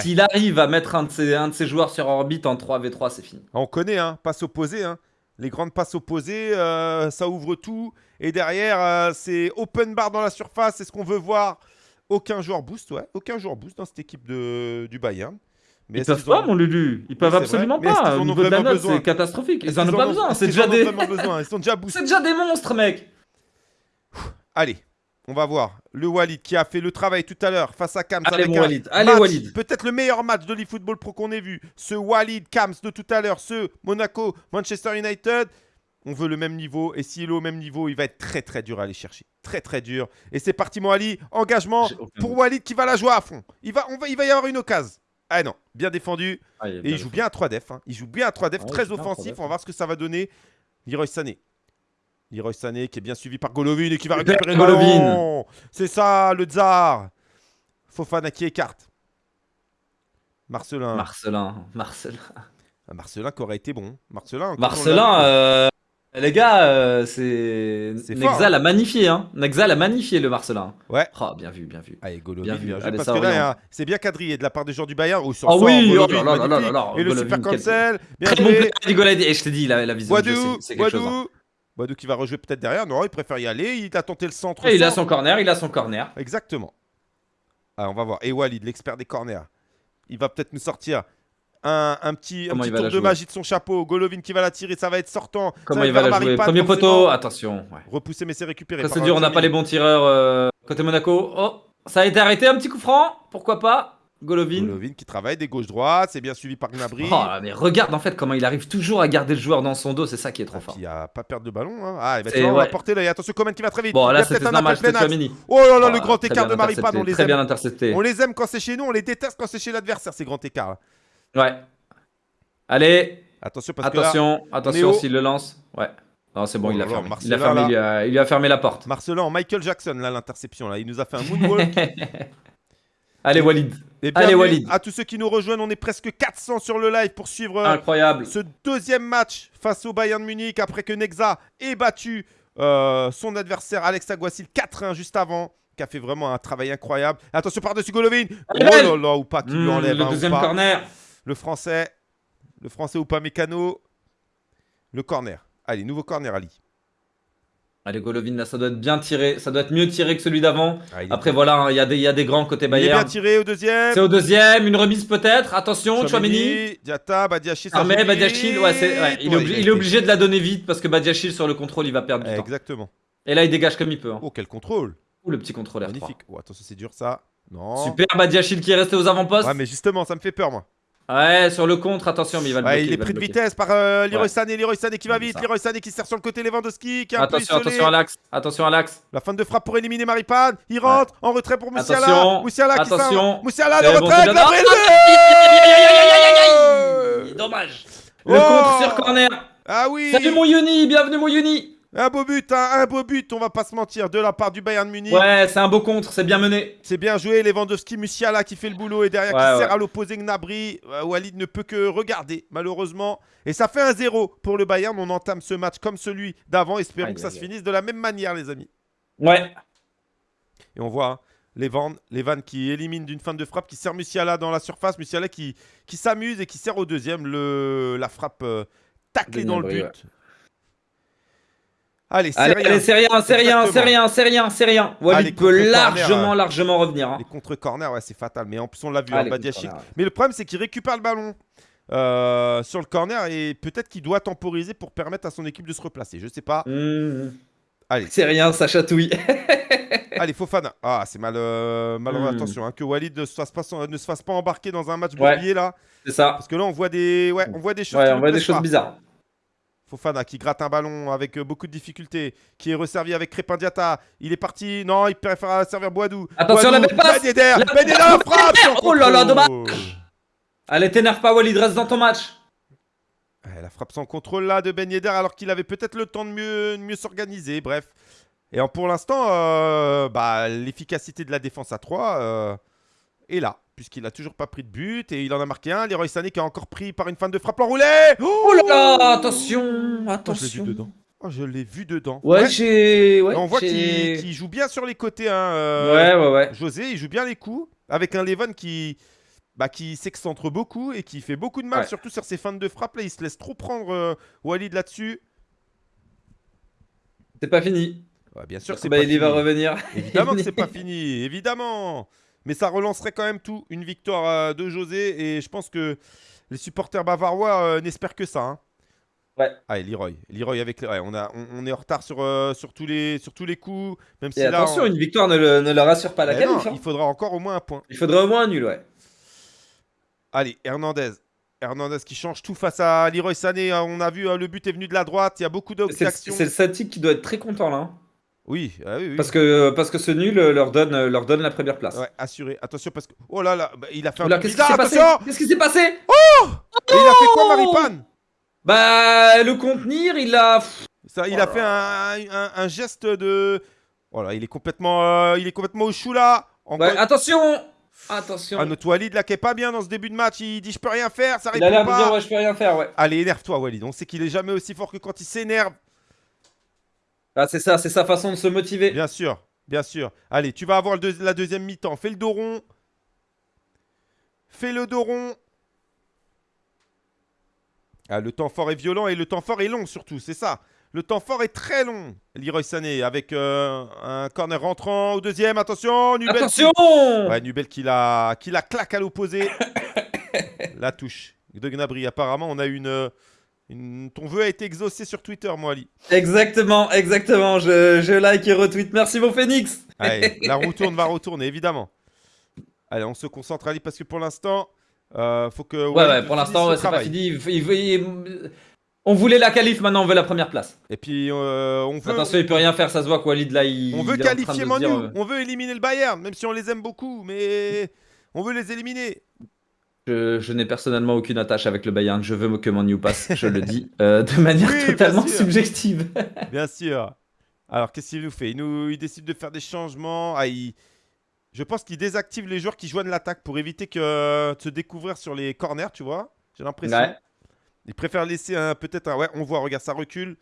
s'il arrive à mettre un de, ses, un de ses joueurs sur orbite en 3v3, c'est fini. On connaît, hein, passe opposée. Hein. Les grandes passes opposées, euh, ça ouvre tout. Et derrière, euh, c'est open bar dans la surface. C'est ce qu'on veut voir. Aucun joueur boost, ouais. Aucun joueur boost dans cette équipe de, du Bayern. Mais ils peuvent pas, mon Lulu. Ils peuvent absolument pas. Au niveau de la note, c'est catastrophique. Ils en ont pas besoin. C'est déjà des. Ils sont déjà C'est déjà des monstres, mec. Allez, on va voir. Le Walid qui a fait le travail tout à l'heure face à Kams. Allez, Walid. Allez, Walid. Peut-être le meilleur match de l'eFootball Pro qu'on ait vu. Ce Walid Kams de tout à l'heure. Ce Monaco, Manchester United. On veut le même niveau. Et s'il est au même niveau, il va être très très dur à aller chercher. Très très dur. Et c'est parti, mon Ali. Engagement pour Walid qui va la jouer à fond. Il va, on va, il va y avoir une occasion. Ah non, bien défendu. Ah, et il joue bien à 3 def. Hein. Il joue bien à 3 def, très offensif. On va voir ce que ça va donner. Leroy Sané. Leroy Sané qui est bien suivi par Golovin et qui va récupérer Golovin. C'est ça, le tsar. Fofana qui écarte. Marcelin. Marcelin. Marcelin. Ah, Marcelin qui aurait été bon. Marcelin. Marcelin, les gars, euh, c'est. Nexa hein. l'a magnifié, hein. Nexa l'a magnifié le Marcelin. Ouais. Oh, bien vu, bien vu. Allez, Golovin, bien vu. parce que là, c'est bien quadrillé de la part des joueurs du Bayern. Oh, sur ah oui, oh là là là là Et le super cancel. Bien Très bon Et je t'ai dit, la, la vision, c'est quelque chose. Hein. Boadou qui va rejouer peut-être derrière. Non, il préfère y aller. Il a tenté le centre. Et il a son corner, il a son corner. Exactement. Alors, on va voir. Et Walid, l'expert des corners. Il va peut-être nous sortir un, petit, un petit tour de magie de son chapeau. Golovin qui va la tirer, ça va être sortant. Comment il va la jouer Premier poteau, attention. Repousser, mais c'est récupéré. c'est dur, on n'a pas les bons tireurs euh, côté Monaco. Oh, ça a été arrêté, un petit coup franc, pourquoi pas Golovin. Golovin qui travaille des gauches-droites, c'est bien suivi par Gnabry. Oh, mais regarde en fait comment il arrive toujours à garder le joueur dans son dos, c'est ça qui est trop fort. Il a pas perdre de ballon. Hein. Ah, il va, ouais. porter là. Attention, Coman qui va très vite. Bon, là, c'est normal, c'est Oh là là, le grand écart de Maripane, on les très bien intercepté. On les aime quand c'est chez nous, on les déteste quand c'est chez l'adversaire, ces grands écarts. Ouais. Allez. Attention, parce attention, que là, attention s'il le lance. Ouais. Non, c'est bon, il, a fermé. il, a fermé, il, lui a, fermé la porte. Marcelin, Michael Jackson, là, l'interception. là, Il nous a fait un moonwalk. Allez, Walid. Allez, Walid. À tous ceux qui nous rejoignent, on est presque 400 sur le live pour suivre euh, Incroyable. ce deuxième match face au Bayern Munich après que Nexa ait battu euh, son adversaire Alex Aguasil 4-1 juste avant qui a fait vraiment un travail incroyable. Attention par-dessus Golovin. Oh là là, ou pas qui lui enlève. Le hein, deuxième corner. Le français. Le français ou pas Mécano. Le corner. Allez, nouveau corner, Ali. Allez, Golovin, là, ça doit être bien tiré. Ça doit être mieux tiré que celui d'avant. Ah, Après, voilà, hein, il y, a des, y a des grands côté Bayern. Il est bien tiré au deuxième. C'est au deuxième. Une remise peut-être. Attention, Chouameni. Diata, Badiachil. Ah, mais Badiachil, ouais, il, est, obligé de la donner vite parce que Badiachil, sur le contrôle, il va perdre du temps. Exactement. Et là, il dégage comme il peut. Hein. Oh, quel contrôle. Oh, le petit contrôleur. Magnifique. Oh, attention, c'est dur ça. Non. Super, Badiachil qui est resté aux avant-postes. Ouais, mais justement, ça me fait peur, moi. Ouais, sur le contre, attention, mais il va le bloquer. il est pris de vitesse par euh, Leroy Sané, Leroy Sané qui va vite, Leroy Sané qui sert sur le côté Lewandowski, qui un attention, Attention à l'axe, attention à l'axe. La fin de frappe pour éliminer Maripane, il rentre, en retrait pour Moussiala. Attention, Moussiala qui attention. Moussiala, le retrait, la Dommage. Le contre sur corner. Ah oui. Salut mon Yoni, bienvenue mon Yoni. Un beau but, hein, un beau but, on va pas se mentir, de la part du Bayern Munich. Ouais, c'est un beau contre, c'est bien mené. C'est bien joué, Lewandowski, Musiala qui fait le boulot et derrière qui sert à l'opposé Gnabry. Euh, Walid ne peut que regarder, malheureusement. Et ça fait un 0 pour le Bayern. On entame ce match comme celui d'avant. Espérons que ça se finisse de la même manière, les amis. Ouais. Et on voit hein, Levan, Levan qui élimine d'une fin de frappe, qui sert Musiala dans la surface. Musiala qui, qui s'amuse et qui sert au deuxième le, la frappe euh, taclée dans le but. Allez, c'est rien, c'est rien, c'est rien, c'est rien, c'est rien, c'est rien. Walid peut largement, largement revenir. Hein. Les contre-corner, ouais, c'est fatal. Mais en plus, on l'a vu, en Badiachil. Mais le problème, c'est qu'il récupère le ballon euh, sur le corner et peut-être qu'il doit temporiser pour permettre à son équipe de se replacer. Je sais pas. Mmh. Allez. C'est rien, ça chatouille. Allez, Fofana. Ah, c'est mal, euh, mmh. attention, hein, que Walid ne se, fasse pas, ne se fasse pas embarquer dans un match ouais. là. C'est ça. Parce que là, on voit des, ouais, on voit des choses. Ouais, on voit des choses bizarres. Fofana qui gratte un ballon avec euh, beaucoup de difficultés, qui est resservi avec Crépin Diata. Il est parti. Non, il préfère servir Boadou. Attention, Boadou, la belle passe. Ben Yedder. Ben Yedder frappe. Oh là là, dommage. Allez, t'énerve pas, Walid, reste dans ton match. la frappe sans contrôle là de Ben Yedder alors qu'il avait peut-être le temps de mieux, mieux s'organiser. Bref. Et pour l'instant, euh, bah, l'efficacité de la défense à 3 euh, est là. Puisqu'il n'a toujours pas pris de but et il en a marqué un. Leroy Sané qui a encore pris par une fin de frappe enroulée. Oh, là là Attention Attention Je l'ai vu dedans. Oh, je l'ai vu dedans. Ouais, j'ai. on voit qu'il joue bien sur les côtés. Hein, euh, ouais, ouais, ouais. José, il joue bien les coups. Avec un Levon qui, bah, qui s'excentre beaucoup et qui fait beaucoup de mal, surtout sur ses fins de frappe. Là, il se laisse trop prendre Walid là-dessus. C'est pas fini bien sûr, c'est bah, il va revenir. Évidemment que c'est pas fini, évidemment. Mais ça relancerait quand même tout. Une victoire euh, de José et je pense que les supporters bavarois euh, n'espèrent que ça. Hein. Ouais. Allez, Leroy. Leroy avec ouais, on, a, on, est en retard sur, euh, sur, tous les, sur tous les coups. Même si attention, une victoire ne, le, ne leur rassure pas la qualif. Hein. Il faudra encore au moins un point. Il faudra au moins un nul, ouais. Allez, Hernandez. Hernandez qui change tout face à Leroy Sané. On a vu, le but est venu de la droite. Il y a beaucoup d'actions. C'est le Satic qui doit être très content là. Oui, ah oui, oui. Parce, que, parce que ce nul leur donne, leur donne la première place. Ouais, assuré. Attention parce que. Oh là là, bah, il a fait un. Qu'est-ce qui s'est passé Qu'est-ce qui s'est passé Oh Et il a fait quoi, Maripane Bah, le contenir, il a. Ça, il a fait un, un, geste de. Voilà, il est complètement, euh, il est complètement au chou là. attention Attention. Ah, notre Walid là qui est pas bien dans ce début de match, il dit je peux rien faire, ça répond pas. Il a l'air de dire ouais, je peux rien faire, ouais. Allez, énerve-toi Walid, on sait qu'il est jamais aussi fort que quand il s'énerve. Ah, c'est ça, c'est sa façon de se motiver. Bien sûr, bien sûr. Allez, tu vas avoir la deuxième mi-temps. Fais le dos rond. Fais le dos rond. Ah, le temps fort est violent et le temps fort est long surtout, c'est ça. Le temps fort est très long. Leroy Sané avec euh, un corner rentrant au deuxième. Attention, Nubel. Attention Ouais, Nubel qui la, qui la claque à l'opposé. la touche de Gnabry. Apparemment, on a une, ton vœu a été exaucé sur Twitter, moi, Ali. Exactement, exactement. Je, like et retweet. Merci, mon Phoenix. Allez, la roue tourne, va retourner, évidemment. Allez, on se concentre, Ali, parce que pour l'instant, euh, faut que. Ouais, ouais, pour l'instant, c'est pas fini. on voulait la qualif, maintenant on veut la première place. Et puis, euh, on veut. Attention, il peut rien faire, ça se voit quoi, Walid là. Il, on veut qualifier Manu, euh, on veut éliminer le Bayern, même si on les aime beaucoup, mais on veut les éliminer. Je, n'ai personnellement aucune attache avec le Bayern. Je veux que mon New passe, je le dis, euh, de manière totalement subjective. bien sûr. Alors, qu'est-ce qu'il nous fait? Il, nous, il décide de faire des changements. Ah, Je pense qu'il désactive les joueurs qui joignent l'attaque pour éviter que, de se découvrir sur les corners, tu vois? J'ai l'impression. Il préfère laisser peut-être un... Ouais, on voit, regarde, ça recule.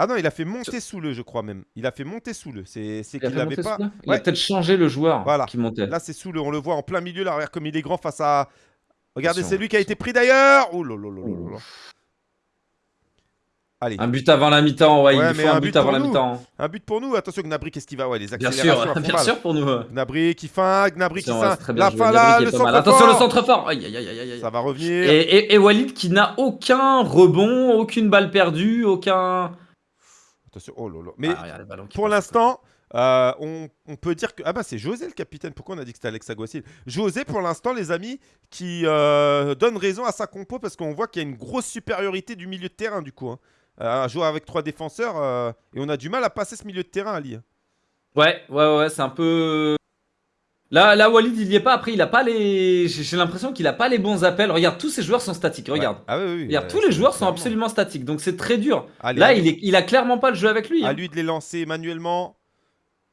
Ah non, il a fait monter sous le, je crois même. Il a fait monter sous le. C'est qu'il n'avait pas. Il a peut-être changé le joueur voilà. qui montait. Là, c'est sous le. On le voit en plein milieu. Là, regarde comme il est grand face à. Regardez, c'est lui qui a été pris d'ailleurs. Oh là là là là Allez. Un but avant la mi-temps, ouais, il faut un, but, avant la mi-temps. Un but pour nous, attention Gnabry, qu'est-ce qu'il va? Ouais, les accélérations. Bien sûr, bien sûr pour nous. Gnabry qui feint, Gnabry qui feint. La fin là, le centre Attention le centre fort. Aïe, aïe, aïe, aïe. Ça va revenir. Et, et Walid qui n'a aucun rebond, aucune balle perdue, aucun. Attention, oh là là. Mais ah, pour l'instant, euh, on, peut dire que. Ah bah c'est José le capitaine. Pourquoi on a dit que c'était Alex Aguasil José, pour l'instant, les amis, qui euh, donne raison à sa compo parce qu'on voit qu'il y a une grosse supériorité du milieu de terrain du coup. Hein. Euh, à jouer avec trois défenseurs et on a du mal à passer ce milieu de terrain, Ali. Ouais, ouais, ouais, c'est un peu. Là, là, Walid, il n'y est pas. Après, il a pas les. J'ai l'impression qu'il a pas les bons appels. Regarde, tous ces joueurs sont statiques. Regarde. Ah oui, oui, tous les joueurs sont absolument statiques. Donc, c'est très dur. là, il, est... il a clairement pas le jeu avec lui. À hein. lui de les lancer manuellement.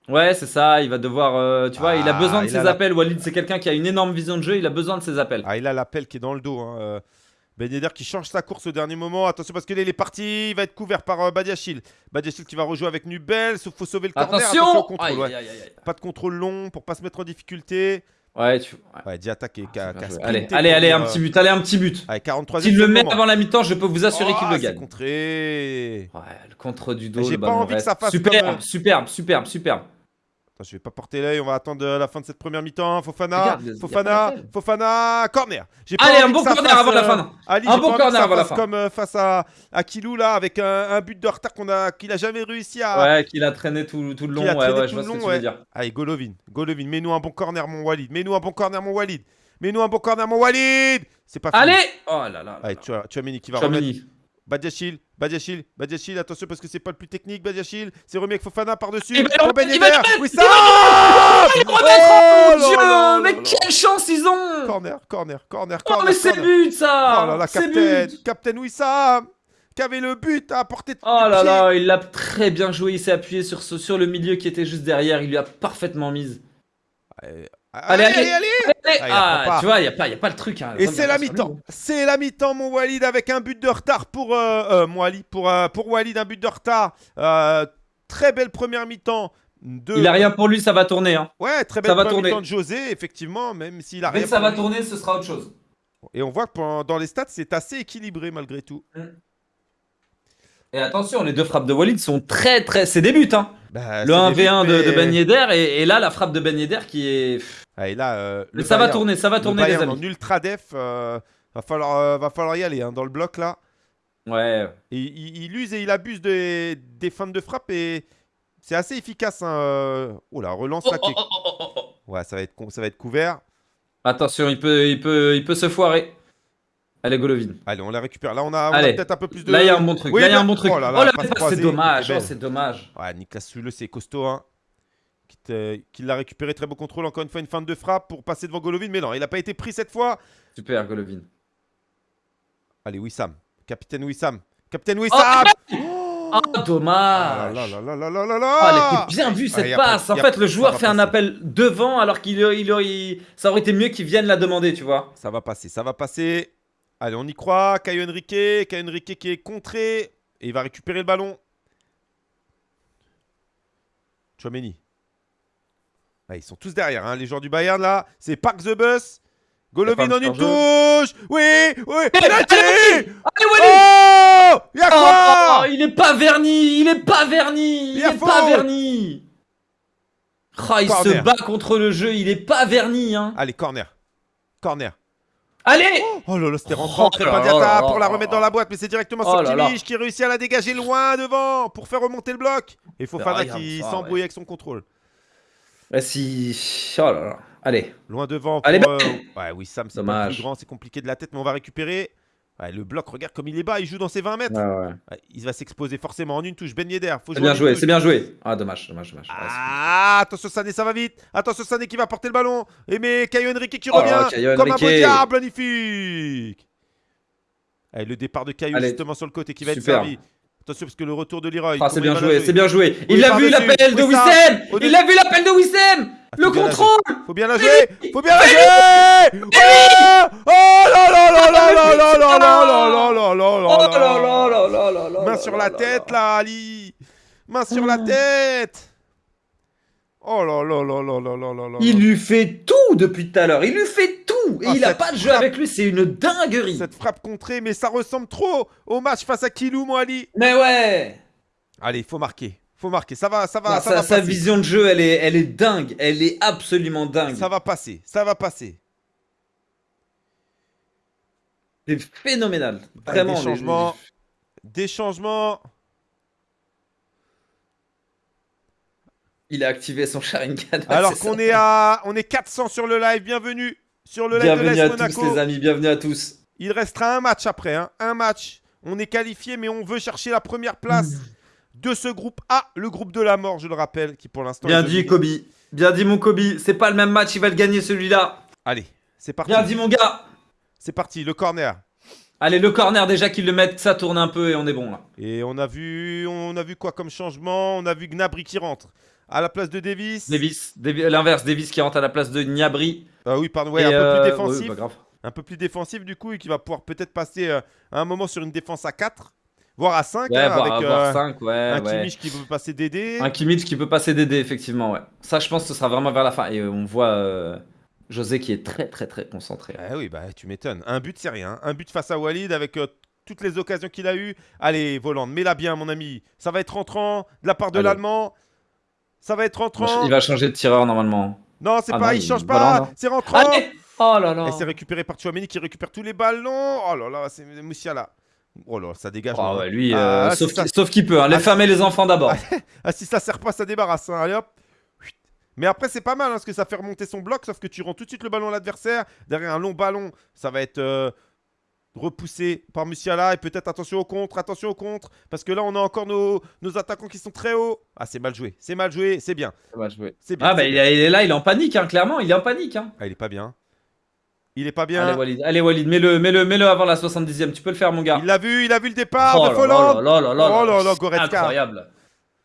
Ouais, c'est ça. Il va devoir. Euh, tu vois, il a ah, besoin de ses appels. Walid, c'est quelqu'un qui a une énorme vision de jeu. Il a besoin de ses appels. Ah, il a l'appel qui est dans le dos. Hein. Euh, ben Yedder qui change sa course au dernier moment. Attention parce qu'il est parti. Il va être couvert par euh, Badiachil. Badiachil qui va rejouer avec Nubel. Il faut sauver le corner. Attention, contrôle, Pas de contrôle long pour pas se mettre en difficulté. Ouais, tu. Ouais, ouais attaque et Allez, allez, allez, un petit but, allez, un petit but. Allez, 43 S'il le met avant la mi-temps, je peux vous assurer qu'il le oh, gagne. contré. Ouais, le contre du dos. J'ai pas envie que ça fasse superbe, superbe, superbe, superbe. Attends, je vais pas porter l'œil, on va attendre la fin de cette première mi-temps. Fofana, Fofana, Fofana, corner. Allez, un bon corner avant la fin. un bon corner avant la fin. Comme euh, face à, à Kilou là, avec un, but de retard qu'on a, qu'il a jamais réussi à. Ouais, qu'il a traîné tout, tout le long. Ouais, ouais, je vois ce que tu veux dire. Allez, Golovin, Golovin, mets-nous un bon corner, mon Walid. Mets-nous un bon corner, mon Walid. Mets-nous un bon corner, mon Walid. C'est pas fini. Allez Oh là là. Allez, tu as, tu as Mini qui va remettre. Badiachil, Badiachil, Badiachil, attention parce que c'est pas le plus technique, Badiachil, c'est remis avec Fofana par-dessus. Va ben va Oui, ça Oh, oh Dieu, mais quelle chance ils ont. Corner, corner, corner, corner. Oh, mais c'est but ça. Oh là là, Captain, Captain Wissam qui avait le but à portée de Oh là là, il l'a très bien joué, il s'est appuyé sur, sur le milieu qui était juste derrière, il lui a parfaitement mise. Allez, allez, allez, Ah, tu vois, il n'y a, pas, a pas le truc. Hein. Et c'est la mi-temps. C'est la mi-temps, mon Walid, avec un but de retard pour euh, euh pour, euh, pour Walid, un but de retard. Euh, très belle première mi-temps. De... Il a rien pour lui, ça va tourner. Hein. Ouais, très belle première mi-temps de José, effectivement, même s'il a rien. Mais ça va tourner, ce sera autre chose. Et on voit que dans les stats, c'est assez équilibré malgré tout. Mm. Et attention, les deux frappes de Walid sont très très. C'est des buts, hein. Bah, le 1v1 de, de Ben Yedder et, là la frappe de Ben Yedder qui est. Et là, euh, ça va tourner, ça va tourner les amis. En ultra def, euh, va, falloir, euh, va falloir y aller hein, dans le bloc là. Ouais. Et, il, use et il abuse des, des fins de frappe et c'est assez efficace. Hein. Oh là, relance oh, oh, oh, Ouais, ça va être, ça va être couvert. Attention, il peut, il peut, il peut se foirer. Allez, Golovin. Allez, on la récupère. Là, on a, peut-être un peu plus de. Là, il y a un bon truc. là, il y a un bon truc. Oh là, là, c'est dommage. Oh, c'est dommage. Ouais, Niklas Sule, c'est costaud. Hein. Qui, l'a récupéré. Très beau contrôle. Encore une fois, une fin de frappe pour passer devant Golovin. Mais non, il n'a pas été pris cette fois. Super, Golovin. Allez, Wissam. Capitaine Wissam. Capitaine Wissam Oh, oh dommage là, là, là, là, là, là, là. Oh, elle était bien vue cette passe. en fait, le joueur fait un appel devant alors qu'il il, il, ça aurait été mieux qu'il vienne la demander, tu vois. Ça va passer, ça va passer. Allez, on y croit. Caio Henrique. Caio Henrique qui est contré. Et il va récupérer le ballon. Chouameni. Ils sont tous derrière, hein, les joueurs du Bayern là. C'est Park the Bus. Golovin en une touche Oui Oui Penalty Allez, Oh Y'a quoi oh, Il est pas verni Il est pas verni Il est pas verni oh, Il se bat contre le jeu, il est pas verni hein. Allez, corner. Corner. Allez Oh là là, c'était rentrant oh pour la remettre dans la boîte, mais c'est directement oh Kimmich qui réussit à la dégager loin devant pour faire remonter le bloc. Et Fofana qui s'embrouille avec son contrôle. Bah si... Oh là là. Allez. Loin devant. Allez, euh... Ouais, oui, Sam, c'est plus grand, c'est compliqué de la tête, mais on va récupérer. Ouais, le bloc, regarde comme il est bas, il joue dans ses 20 mètres. Ouais, il va s'exposer forcément en une touche. Ben Yedder, C'est bien joué, c'est bien joué. Ah, dommage, dommage, dommage. Ah, attention Sané, ça va vite. Attention Sané qui va porter le ballon. Et mais Caio Henrique qui oh revient comme un beau diable, magnifique. Allez, le départ de Caio justement sur le côté qui va être servi. Attention parce que le retour de Leroy. Ah, c'est bien joué, c'est bien joué. Il a vu l'appel de Wissem Il a vu l'appel de Wissem Le contrôle Faut bien la jouer Faut bien la jouer Oh là là là là là là là là là là là là là là Main sur la tête là, Ali Main sur la tête Oh là là là là là là là Il lui fait tout depuis tout à l'heure, il lui fait tout. Et il a pas de jeu avec lui, c'est une dinguerie. Cette frappe contrée, mais ça ressemble trop au match face à Kilou, moi Ali. Mais ouais. Allez, faut marquer. Faut marquer, ça va, ça va, ça, va Sa vision de jeu, elle est, elle est dingue, elle est absolument dingue. Ça va passer, ça va passer. C'est phénoménal, vraiment. des changements, des changements. Il a activé son Sharingan. Alors qu'on est à, on est 400 sur le live. Bienvenue sur le live bienvenue à tous les amis, bienvenue à tous. Il restera un match après, hein. un match. On est qualifié, mais on veut chercher la première place de ce groupe A, le groupe de la mort, je le rappelle, qui pour l'instant. Bien dit, Kobe. Bien dit, mon Kobe. C'est pas le même match, il va le gagner celui-là. Allez, c'est parti. Bien dit, mon gars. C'est parti, le corner. Allez, le corner déjà qu'ils le mettent, ça tourne un peu et on est bon là. Et on a vu, on a vu quoi comme changement? On a vu Gnabry qui rentre à la place de Davis. Davis, l'inverse, Davis qui rentre à la place de Gnabry. Ah oui, pardon, ouais, un peu plus euh, défensif. un peu plus défensif du coup et qui va pouvoir peut-être passer euh, à un moment sur une défense à 4 voire à 5 ouais, hein, avec euh, 5, ouais, un Kimmich qui peut passer DD. Un Kimmich qui peut passer DD effectivement, ouais. Ça je pense que ce sera vraiment vers la fin et on voit José qui est très très très concentré. Ah oui, bah tu m'étonnes. Un but c'est rien, un but face à Walid avec toutes les occasions qu'il a eues. Allez, Voland, mets-la bien mon ami. Ça va être rentrant de la part de l'Allemand. Ça va être rentrant. Il va changer de tireur normalement. Non, c'est ah pas, il, change pas. C'est rentrant. oh là là. Et c'est récupéré par Chouameni qui récupère tous les ballons. Oh là là, c'est Moussiala. Oh là, ça dégage. Oh ouais, lui, euh, ah, sauf qu'il peut. Hein. Les ah, femmes et les enfants d'abord. ah, si ça sert pas, ça débarrasse. Hein. Allez hop. Mais après, c'est pas mal hein, parce que ça fait remonter son bloc. Sauf que tu rends tout de suite le ballon à l'adversaire. Derrière un long ballon, ça va être. Euh, repoussé par Musiala. Et peut-être attention au contre, attention au contre. Parce que là, on a encore nos, nos attaquants qui sont très hauts. Ah, c'est mal joué. C'est mal joué, c'est bien. C'est mal joué. C'est bien. Ah, bah, il, est là, il est en panique, hein, clairement. Il est en panique. Hein. Ah, il est pas bien. Il est pas bien. Allez Walid, allez Walid, mets-le, mets-le, mets-le avant la 70e. Tu peux le faire, mon gars. Il l'a vu, il a vu le départ oh de Folland. Oh là là là oh là là, Goretzka. Incroyable.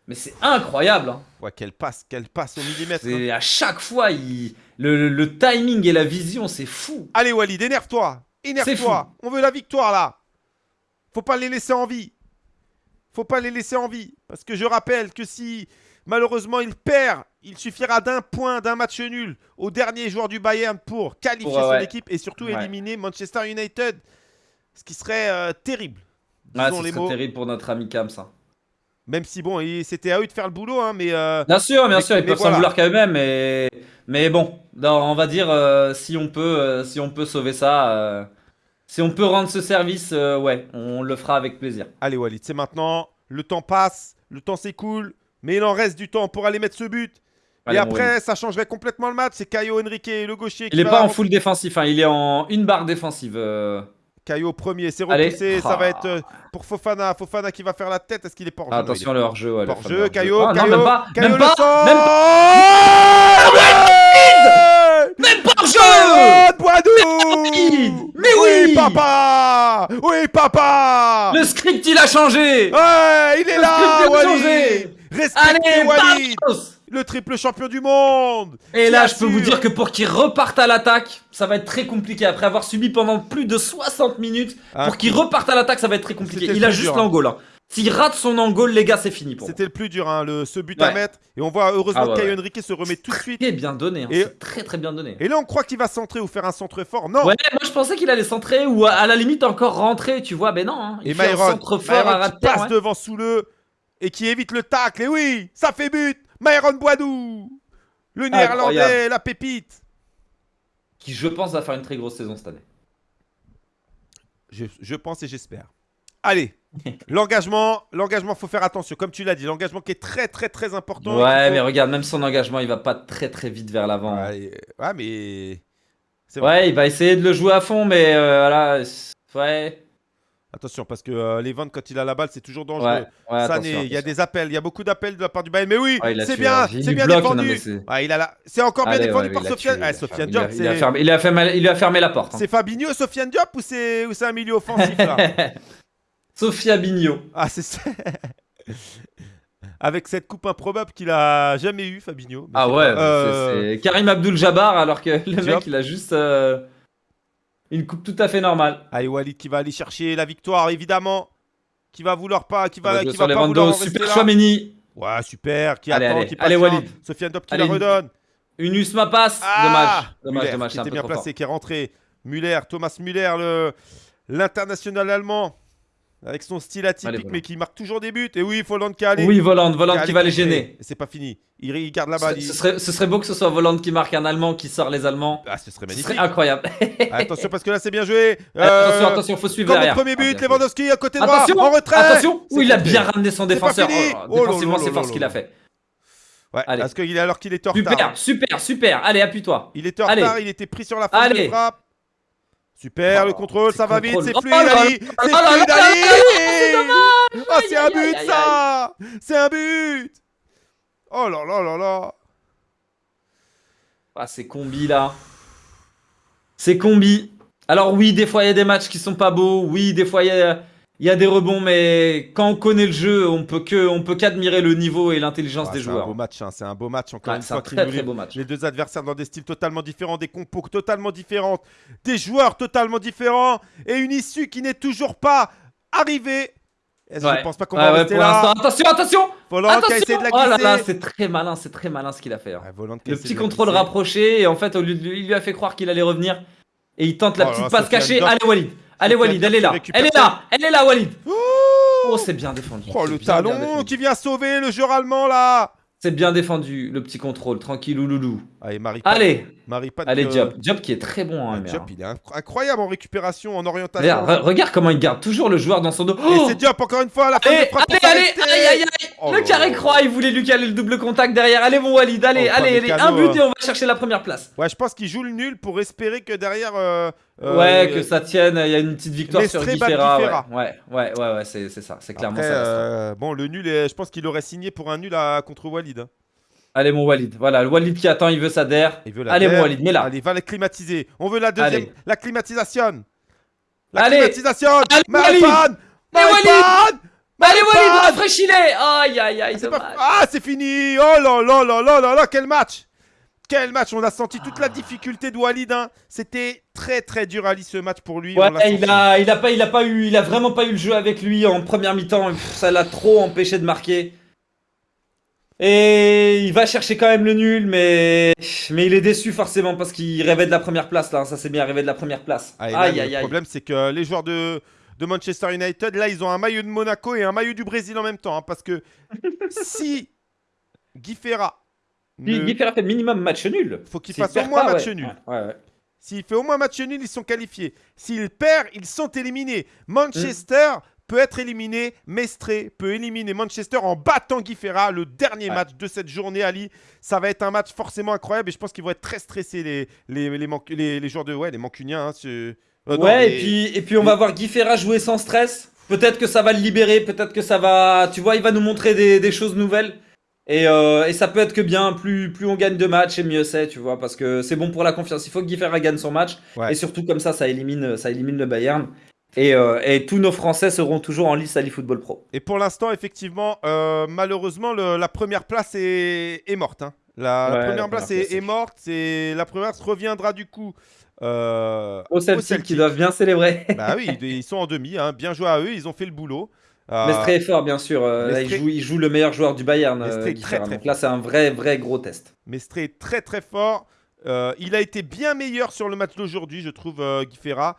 Mais c'est incroyable. Hein. Ouais, quelle passe, quelle passe au millimètre. Hein. À chaque fois, il... le, le, timing et la vision, c'est fou. Allez Walid, énerve-toi. Énerve-toi. On veut la victoire là. Faut pas les laisser en vie. Faut pas les laisser en vie. Parce que je rappelle que si malheureusement il perd, il suffira d'un point, d'un match nul au dernier joueur du Bayern pour qualifier son équipe et surtout éliminer Manchester United. Ce qui serait euh, terrible. Ah, ce serait terrible pour notre ami Cam, ça. Même si, bon, c'était à eux de faire le boulot, hein, mais... Euh, bien sûr, bien sûr, ils peuvent s'en vouloir quand même, mais, mais bon, on va dire, euh, si, on peut, euh, si on peut sauver ça, si on peut rendre ce service, ouais, on le fera avec plaisir. Allez Walid, c'est maintenant, le temps passe, le temps s'écoule, mais il en reste du temps pour aller mettre ce but. et après, ça changerait complètement le match, c'est Caio Henrique, le gaucher. Il n'est pas en full défensif, hein, il est en une barre défensive. Caillot premier, c'est repoussé, ça va être euh, pour Fofana. Fofana qui va faire la tête, est-ce qu'il est pas hors jeu Attention le hors-jeu. Ouais, hors-jeu, Caillot, ah, Caillot, même pas, Caillot même pas, même pas, même pas hors-jeu Mais oui papa. Oui, papa. Le script, il a changé. Ouais, il est là, Walid Respectez Walid le triple champion du monde Et là, je peux vous dire que pour qu'il reparte à l'attaque, ça va être très compliqué. Après avoir subi pendant plus de 60 minutes, ah, pour qu'il reparte à l'attaque, ça va être très compliqué. Il a juste l'angole. Hein. S'il rate son angole, les gars, c'est fini pour C'était le plus dur, hein, le, ce but à mettre. Et on voit heureusement ah, que Henrique se remet tout de suite. Très bien donné, hein, et... très très bien donné. Et là, on croit qu'il va centrer ou faire un centre fort. Non Ouais, moi je pensais qu'il allait centrer ou à la limite encore rentrer, tu vois. Mais non, hein. il et fait un centre fort à passe devant sous le et qui évite le tacle. Et oui, ça fait but Myron Boidou le néerlandais, la pépite. Qui, je pense, va faire une très grosse saison cette année. Je, pense et j'espère. Allez, l'engagement, l'engagement, faut faire attention. Comme tu l'as dit, l'engagement qui est très, très, très important. Ouais, mais regarde, même son engagement, il va pas très, très vite vers l'avant. Ouais, mais. Ouais, il va essayer de le jouer à fond, mais euh, voilà. Ouais. Attention, parce que euh, les ventes, quand il a la balle, c'est toujours dangereux. il y a des appels, il y a beaucoup d'appels de la part du Bayern. Mais oui, c'est bien, c'est bien défendu. C'est encore bien défendu par Sofiane. Ah, Sofiane Diop, il, a fermé, il, a fermé, il a fermé la porte. Hein. C'est Fabinho, Sofiane Diop ou c'est un milieu offensif là? Sofia Bigno. Ah, c'est ça. Avec cette coupe improbable qu'il a jamais eu, Fabinho. ah ouais, euh, c'est Karim Abdul Jabbar, alors que le mec, il a juste. Euh, une coupe tout à fait normale. Allez, Walid qui va aller chercher la victoire, évidemment. Qui va vouloir pas, qui va, qui va pas vouloir Super Chouameni. Ouais, super. Qui allez, attend, allez, qui allez Walid. Sofiane Top qui la redonne. Une Usma passe. Ah dommage. Dommage, dommage. Qui était bien placé, qui est rentré. Muller, Thomas Muller, l'international allemand. Avec son style atypique, mais qui marque toujours des buts. Et oui, Voland qui a allé. Oui, Voland, Voland qui, va les gêner. C'est pas fini. Il, garde la balle. Ce, serait, ce, serait, beau que ce soit Voland qui marque un Allemand qui sort les Allemands. Ah, ce serait magnifique. Ce serait incroyable. attention, parce que là, c'est bien joué. Euh, attention, attention, faut suivre comme derrière. premier but, ah, Lewandowski à côté droit, attention, en retrait. Attention, où il a bien ramené son défenseur. Oh, défensivement, c'est fort ce qu'il a fait. Ouais, Allez. parce qu'il alors qu'il était en retard. Super, super, super. Allez, appuie-toi. Il était en retard, il était pris sur la phase de frappe. Super, le contrôle, ça va vite, c'est fluide, Ali C'est fluide, Ali Oh, c'est un but, ça. C'est un but. Oh là là là là. Ah, c'est combi, là. C'est combi. Alors oui, des fois, il y a des matchs qui sont pas beaux. Oui, des fois, il y a il y a des rebonds, mais quand on connaît le jeu, on peut que, on peut qu'admirer le niveau et l'intelligence ah, des joueurs. C'est un beau match, hein. c'est un beau match encore une fois. Un très, très beau match. Les deux adversaires dans des styles totalement différents, des compos totalement différentes, des joueurs totalement différents et une issue qui n'est toujours pas arrivée. Je ne pense pas qu'on va rester là. Attention, attention Volant qui a essayé de la glisser. Oh là là, c'est très malin, c'est très malin ce qu'il a fait. Hein. le petit contrôle rapproché et en fait, au lieu de, il lui a fait croire qu'il allait revenir et il tente la oh petite passe cachée. Allez Walid Allez Walid, elle est là. Elle est là. Elle est là Walid. Oh, c'est bien défendu. Oh le talon qui vient sauver le joueur allemand là. C'est bien défendu, le petit contrôle, tranquille loulou. Allez, Marie. Allez, Marie Allez, Job. Job qui est très bon. Hein, Job, il est incroyable en récupération, en orientation. regarde comment il garde toujours le joueur dans son dos. Et c'est Job encore une fois, la fin de frappe. Allez, caler Aïe aïe aïe oh Le carré croix, il voulait lui caler le double contact derrière. Allez mon Walid, allez, oh, allez, allez, un but et on va chercher la première place. Ouais, je pense qu'il joue le nul pour espérer que derrière. Euh, ouais, que ça tienne. Il y a une petite victoire sur Guifera. Ouais, ouais, ouais, ouais, c'est ça, c'est clairement ça. Euh, bon, le nul, je pense qu'il aurait signé pour un nul à, contre Walid. Hein. Allez mon Walid, voilà, le Walid qui attend, il veut sa der. Allez mon Walid, mets là. Allez, va les climatiser. On veut la deuxième, la climatisation. La climatisation. Allez, Walid Allez Walid, rafraîchis-les Aïe aïe aïe, Ah, c'est fini Oh là là là là là là, quel match quel match On a senti toute la difficulté de Walid. Hein. C'était très très dur à lire ce match pour lui. Ouais, il a, il a pas, il a pas eu, il a vraiment pas eu le jeu avec lui en première mi-temps. Ça l'a trop empêché de marquer. Et il va chercher quand même le nul, mais, mais il est déçu forcément parce qu'il rêvait de la première place là. Ça c'est bien, rêvé de la première place. aïe, aïe, aïe, le problème c'est que les joueurs de, de Manchester United, là ils ont un maillot de Monaco et un maillot du Brésil en même temps. Hein, parce que si Guy Ferra. Guy Ferra fait minimum match nul. faut qu'il fasse au moins match nul. S'il fait au moins match nul, ils sont qualifiés. S'il perd, ils sont éliminés. Manchester peut être éliminé. Mestre peut éliminer Manchester en battant Guy Ferra. Le dernier match de cette journée, Ali. Ça va être un match forcément incroyable et je pense qu'ils vont être très stressés, les, les, les, les, joueurs de. Ouais, les Mancuniens. Hein, euh, ouais, et, puis, et puis on va voir Guy Ferra jouer sans stress. Peut-être que ça va le libérer, peut-être que ça va. Tu vois, il va nous montrer des, choses nouvelles. Et, euh, et, ça peut être que bien, plus, plus on gagne de matchs et mieux c'est, tu vois, parce que c'est bon pour la confiance. Il faut que Guy gagne son match. Et surtout comme ça, ça élimine, ça élimine le Bayern. Euh, et, tous nos Français seront toujours en lice à l'eFootball Pro. Et pour l'instant, effectivement, euh, malheureusement, la première place est, morte. Hein. La, première place est, morte. Et la première place reviendra du coup euh, au Celtic, qui doivent bien célébrer. bah oui, ils sont en demi. Hein. Bien joué à eux, ils ont fait le boulot. Euh, très fort, bien sûr. Là, il, joue, le meilleur joueur du Bayern. très, très Donc là, c'est un vrai, vrai gros test. Mestre très, très fort. il a été bien meilleur sur le match d'aujourd'hui, je trouve, Guy Ferra.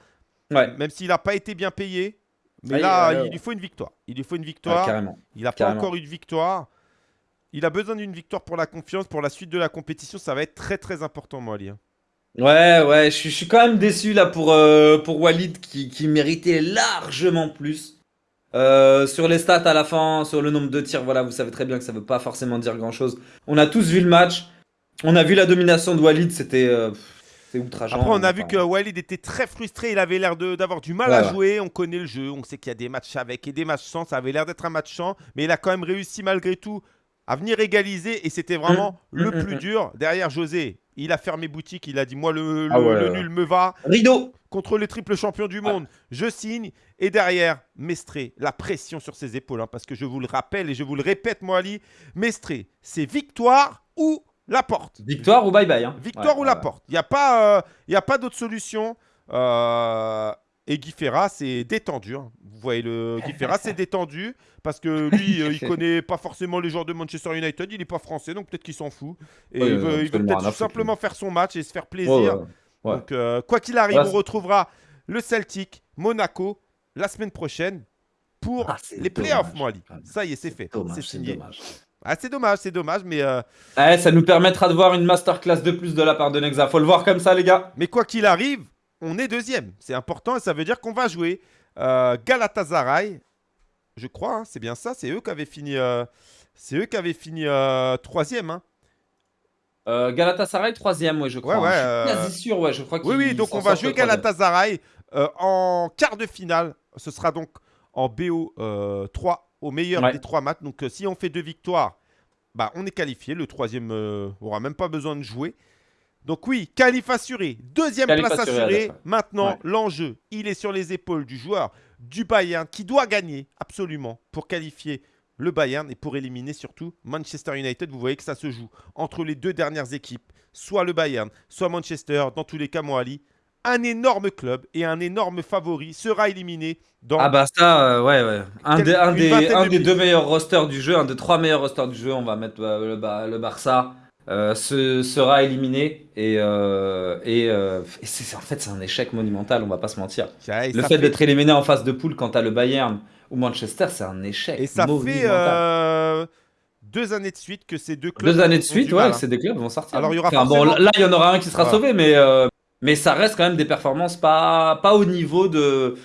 Même s'il n'a pas été bien payé. Mais là, il lui faut une victoire. Il lui faut une victoire. il n'a pas encore eu de victoire. Il a besoin d'une victoire pour la confiance, pour la suite de la compétition. Ça va être très très important, moi, Ali. Hein. Ouais, ouais, je, suis quand même déçu là pour, euh, pour Walid qui, méritait largement plus. Euh, sur les stats à la fin, sur le nombre de tirs, voilà, vous savez très bien que ça veut pas forcément dire grand chose. On a tous vu le match. On a vu la domination de Walid, c'était. Euh, après, on a vu que Walid était très frustré. Il avait l'air d'avoir du mal à jouer. On connaît le jeu. On sait qu'il y a des matchs avec et des matchs sans. Ça avait l'air d'être un match sans. Mais il a quand même réussi malgré tout à venir égaliser. Et c'était vraiment mmh. le mmh, plus mmh, dur. Derrière José, il a fermé boutique. Il a dit Moi, le, ah nul me va. Rideau Contre le triple champion du monde, je signe. Et derrière, Mestré, la pression sur ses épaules. Hein, parce que je vous le rappelle et je vous le répète, moi, Ali, Mestré, c'est victoire ou la porte. Victoire ou bye-bye. Hein. Victoire ou la porte. Il n'y a pas, euh, a pas d'autre solution. Euh, et Guy Ferra, c'est détendu. Hein. Vous voyez, le Guy Ferra, c'est détendu. Parce que lui, euh, il connaît pas forcément les joueurs de Manchester United. Il n'est pas français, donc peut-être qu'il s'en fout. Et il veut, peut-être tout simplement faire son match et se faire plaisir. donc, quoi qu'il arrive, on retrouvera le Celtic, Monaco, la semaine prochaine pour ah, les playoffs, moi, Ça y est, c'est fait. C'est signé. Ah, c'est dommage, c'est dommage, mais. Euh... ça nous permettra de voir une masterclass de plus de la part de Nexa. Faut le voir comme ça, les gars. Mais quoi qu'il arrive, on est deuxième. C'est important et ça veut dire qu'on va jouer euh, Galatasaray. Je crois, hein, c'est bien ça. C'est eux qui avaient fini. Euh, c'est eux qui avaient fini euh, troisième. Hein. Galatasaray troisième, ouais, je crois. Ouais, ouais, je suis quasi sûr, ouais, je crois. Oui, oui, donc on va jouer Galatasaray en quart de finale. Ce sera donc en BO 3 au meilleur des trois matchs. Donc, si on fait deux victoires, bah, on est qualifié. Le troisième euh, aura même pas besoin de jouer. Donc oui, qualif assuré, deuxième place assurée. Maintenant, l'enjeu, il est sur les épaules du joueur du Bayern qui doit gagner absolument pour qualifier le Bayern et pour éliminer surtout Manchester United. Vous voyez que ça se joue entre les deux dernières équipes, soit le Bayern, soit Manchester. Dans tous les cas, Moali, un énorme club et un énorme favori sera éliminé dans. Ah bah ça, euh, ouais, ouais. Un, des, un, des, deux meilleurs rosters du jeu, un des trois meilleurs rosters du jeu, on va mettre euh, le, le, Barça, euh, sera éliminé. Et, et, c'est, en fait, c'est un échec monumental, on va pas se mentir. le fait, d'être éliminé en face de poule quand t'as le Bayern ou Manchester, c'est un échec. Et ça fait deux années de suite que ces deux clubs. Deux années de suite, ouais, hein. ces deux clubs vont sortir. Alors, il y aura bon, là, il y en aura un qui sera sauvé, mais, mais ça reste quand même des performances pas, pas au niveau de,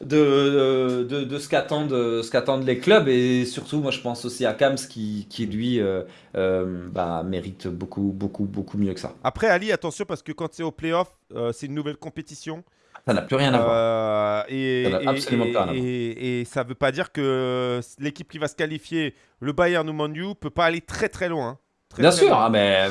de, de, ce qu'attendent les clubs et surtout moi je pense aussi à Kams qui, qui lui euh, euh, bah, mérite beaucoup beaucoup beaucoup mieux que ça. Après Ali attention parce que quand c'est au playoff euh, c'est une nouvelle compétition. Ça n'a plus rien à voir. Et, ça absolument et, rien et, et, ça veut pas dire que l'équipe qui va se qualifier, le Bayern ou Manu, peut pas aller très très loin. Bien sûr, hein, mais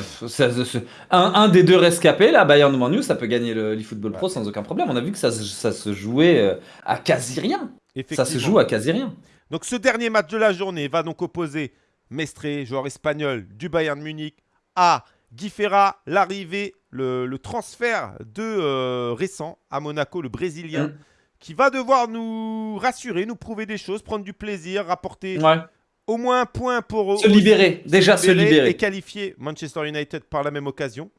un, des deux rescapés, là, Bayern ou ça peut gagner le Football Pro sans aucun problème. On a vu que ça, se jouait euh, à quasi rien. Ça se joue à quasi rien. Donc ce dernier match de la journée va donc opposer Mestre, joueur espagnol du Bayern Munich, à Guy Ferra, l'arrivée, le, transfert de euh, récent à Monaco, le Brésilien, mm. qui va devoir nous rassurer, nous prouver des choses, prendre du plaisir, rapporter ouais au moins un point pour se libérer, déjà se libérer. Et qualifier Manchester United par la même occasion.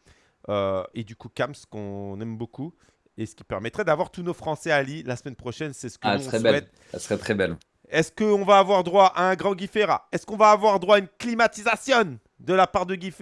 Euh, et du coup, Kams, qu'on aime beaucoup. Et ce qui permettrait d'avoir tous nos Français à Lille la semaine prochaine. C'est ce que ah, serait souhaite. Ça serait très belle. Est-ce qu'on va avoir droit à un grand Guy Est-ce qu'on va avoir droit à une climatisation de la part de Guy